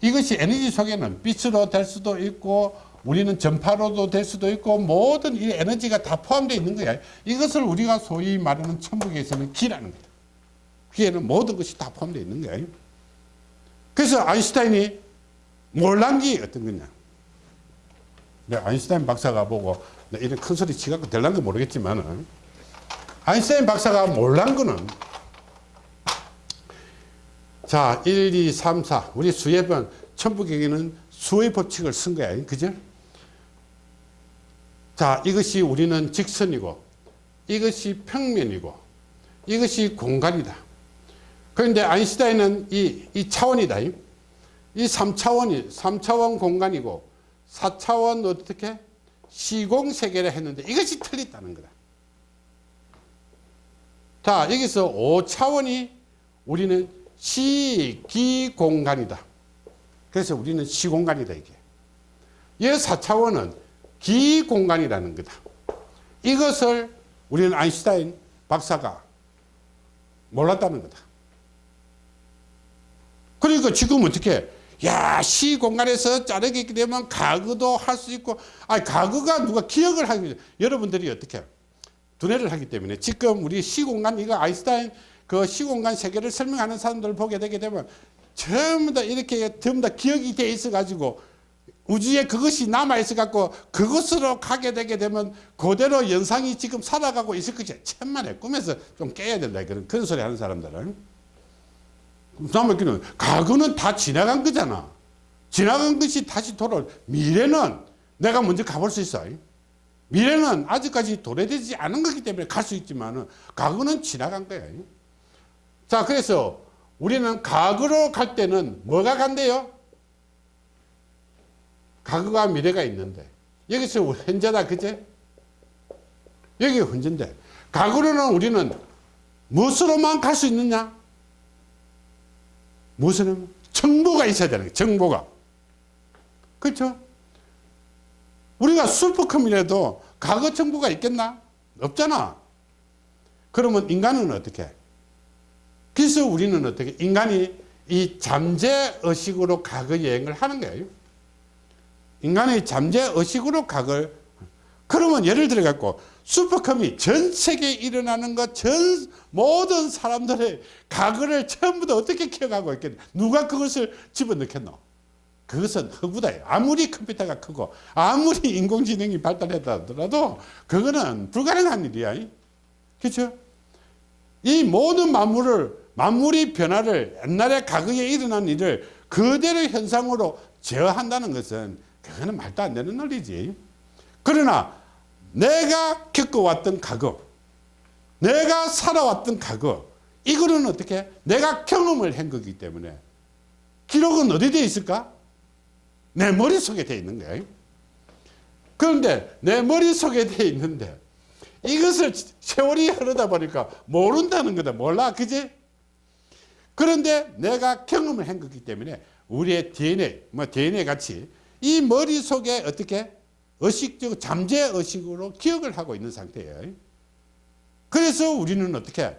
이것이 에너지 속에는 빛으로 될 수도 있고 우리는 전파로도 될 수도 있고 모든 이 에너지가 다 포함되어 있는 거야. 이것을 우리가 소위 말하는 천국에서는 기라는 거야. 기에는 모든 것이 다 포함되어 있는 거야. 그래서 아인슈타인이 몰란 게 어떤 거냐. 네, 아인슈타인 박사가 보고 네, 이런 큰 소리 치갖고 될란지 모르겠지만 아인슈타인 박사가 몰란 거는 자, 1, 2, 3, 4 우리 수협은 천부경에는 수의 법칙을 쓴 거야. 그죠? 자, 이것이 우리는 직선이고 이것이 평면이고 이것이 공간이다. 그런데 아인슈타인은 이, 이 차원이다. 이 3차원이, 3차원 공간이고 4차원 어떻게? 시공세계를 했는데 이것이 틀렸다는 거다. 자, 여기서 5차원이 우리는 시기공간이다. 그래서 우리는 시공간이다, 이게. 이 4차원은 기공간이라는 거다. 이것을 우리는 아인슈타인 박사가 몰랐다는 거다. 그러니까 지금 어떻게 야 시 공간에서 자르게 되면 가그도 할 수 있고 아 가그가 누가 기억을 하기 여러분들이 어떻게 두뇌를 하기 때문에. 지금 우리 시 공간 이거 아인슈타인 그 시 공간 세계를 설명하는 사람들을 보게 되게 되면 전부 다 이렇게 전부 다 기억이 돼 있어 가지고 우주에 그것이 남아 있어 갖고 그것으로 가게 되게 되면 그대로 연상이 지금 살아가고 있을 것이 천만에 꿈에서 좀 깨야 된다 그런. 그런 소리 하는 사람들은 남았기는 과거는 다 지나간 거잖아. 지나간 것이 다시 돌아올 미래는 내가 먼저 가볼 수 있어. 미래는 아직까지 도래되지 않은 거기 때문에 갈 수 있지만 과거는 지나간 거야. 자 그래서 우리는 과거로 갈 때는 뭐가 간대요? 과거가 미래가 있는데. 여기서 현재다 그제? 여기 현재인데. 과거로는 우리는 무엇으로만 갈 수 있느냐 무엇은 정보가 있어야 되는 거예요 정보가. 그렇죠? 우리가 슈퍼컴이라도 과거 정보가 있겠나? 없잖아. 그러면 인간은 어떻게 그래서 우리는 어떻게 인간이 이 잠재의식으로 과거 여행을 하는 거예요. 인간의 잠재의식으로 과거를. 그러면 예를 들어 갖고 슈퍼컴이 전 세계에 일어나는 것 전 모든 사람들의 과거를 전부 다 어떻게 기억하고 있겠냐 누가 그것을 집어넣겠노? 그것은 허구다 아무리 컴퓨터가 크고 아무리 인공지능이 발달했다 하더라도 그거는 불가능한 일이야. 그렇죠 이 모든 만물을 만물이 변화를 옛날에 과거에 일어난 일을 그대로 현상으로 제어한다는 것은 그거는 말도 안 되는 논리지. 그러나 내가 겪어왔던 과거 내가 살아왔던 과거 이거는 어떻게 내가 경험을 한 거기 때문에 기록은 어디 에 있을까? 내 머릿속에 돼 있는 거야 그런데 내 머릿속에 돼 있는데 이것을 세월이 흐르다 보니까 모른다는 거다. 몰라? 그지? 그런데 내가 경험을 한 거기 때문에 우리의 DNA 뭐 DNA 같이 이 머릿속에 어떻게 의식적 잠재 의식으로 기억을 하고 있는 상태예요. 그래서 우리는 어떻게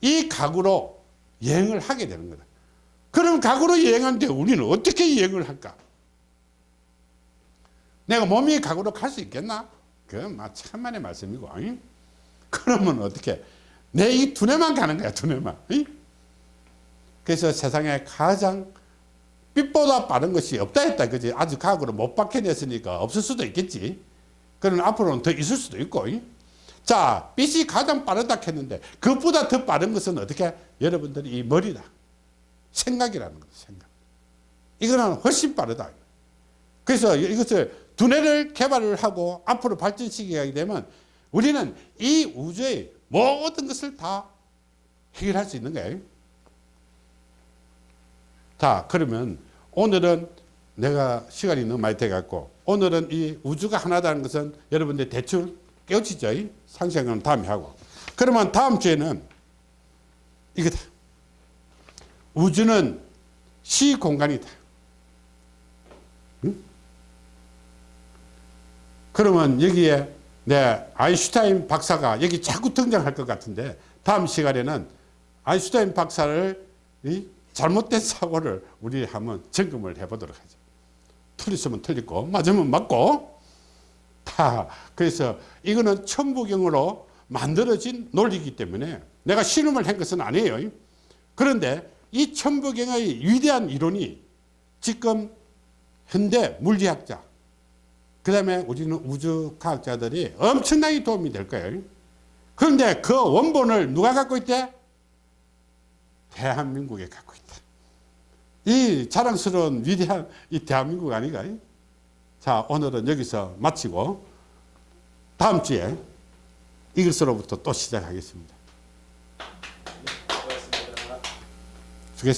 이 각으로 여행을 하게 되는 거다. 그럼 각으로 여행하는데 우리는 어떻게 여행을 할까? 내가 몸이 각으로 갈 수 있겠나? 그건 막 천만의 말씀이고. 응? 그러면 어떻게? 내 이 두뇌만 가는 거야, 두뇌만. 응? 그래서 세상에 가장 빛보다 빠른 것이 없다 했다 그지? 아직 과학으로 못 밝혀냈으니까 없을 수도 있겠지. 그러나 앞으로는 더 있을 수도 있고 자 빛이 가장 빠르다 했는데 그것보다 더 빠른 것은 어떻게? 여러분들이 이 머리다. 생각이라는 거죠 생각. 이거는 훨씬 빠르다. 그래서 이것을 두뇌를 개발을 하고 앞으로 발전시키게 되면 우리는 이 우주의 모든 것을 다 해결할 수 있는 거예요 자 그러면 오늘은 내가 시간이 너무 많이 돼갖고 오늘은 이 우주가 하나다는 것은 여러분들 대충 깨우치죠 상생은 다음에 하고 그러면 다음 주에는 이거다 우주는 시공간이다 응? 그러면 여기에 내 아인슈타인 박사가 여기 자꾸 등장할 것 같은데 다음 시간에는 아인슈타인 박사를 이 잘못된 사고를 우리 한번 점검을 해보도록 하죠. 틀렸으면 틀리고 맞으면 맞고 다 그래서 이거는 천부경으로 만들어진 논리이기 때문에 내가 신음을 한 것은 아니에요. 그런데 이 천부경의 위대한 이론이 지금 현대 물리학자 그 다음에 우리는 우주과학자들이 엄청나게 도움이 될 거예요. 그런데 그 원본을 누가 갖고 있대? 대한민국에 갖고 있다. 이 자랑스러운 위대한 이 대한민국 아닌가? 자, 오늘은 여기서 마치고 다음 주에 이것으로부터 또 시작하겠습니다.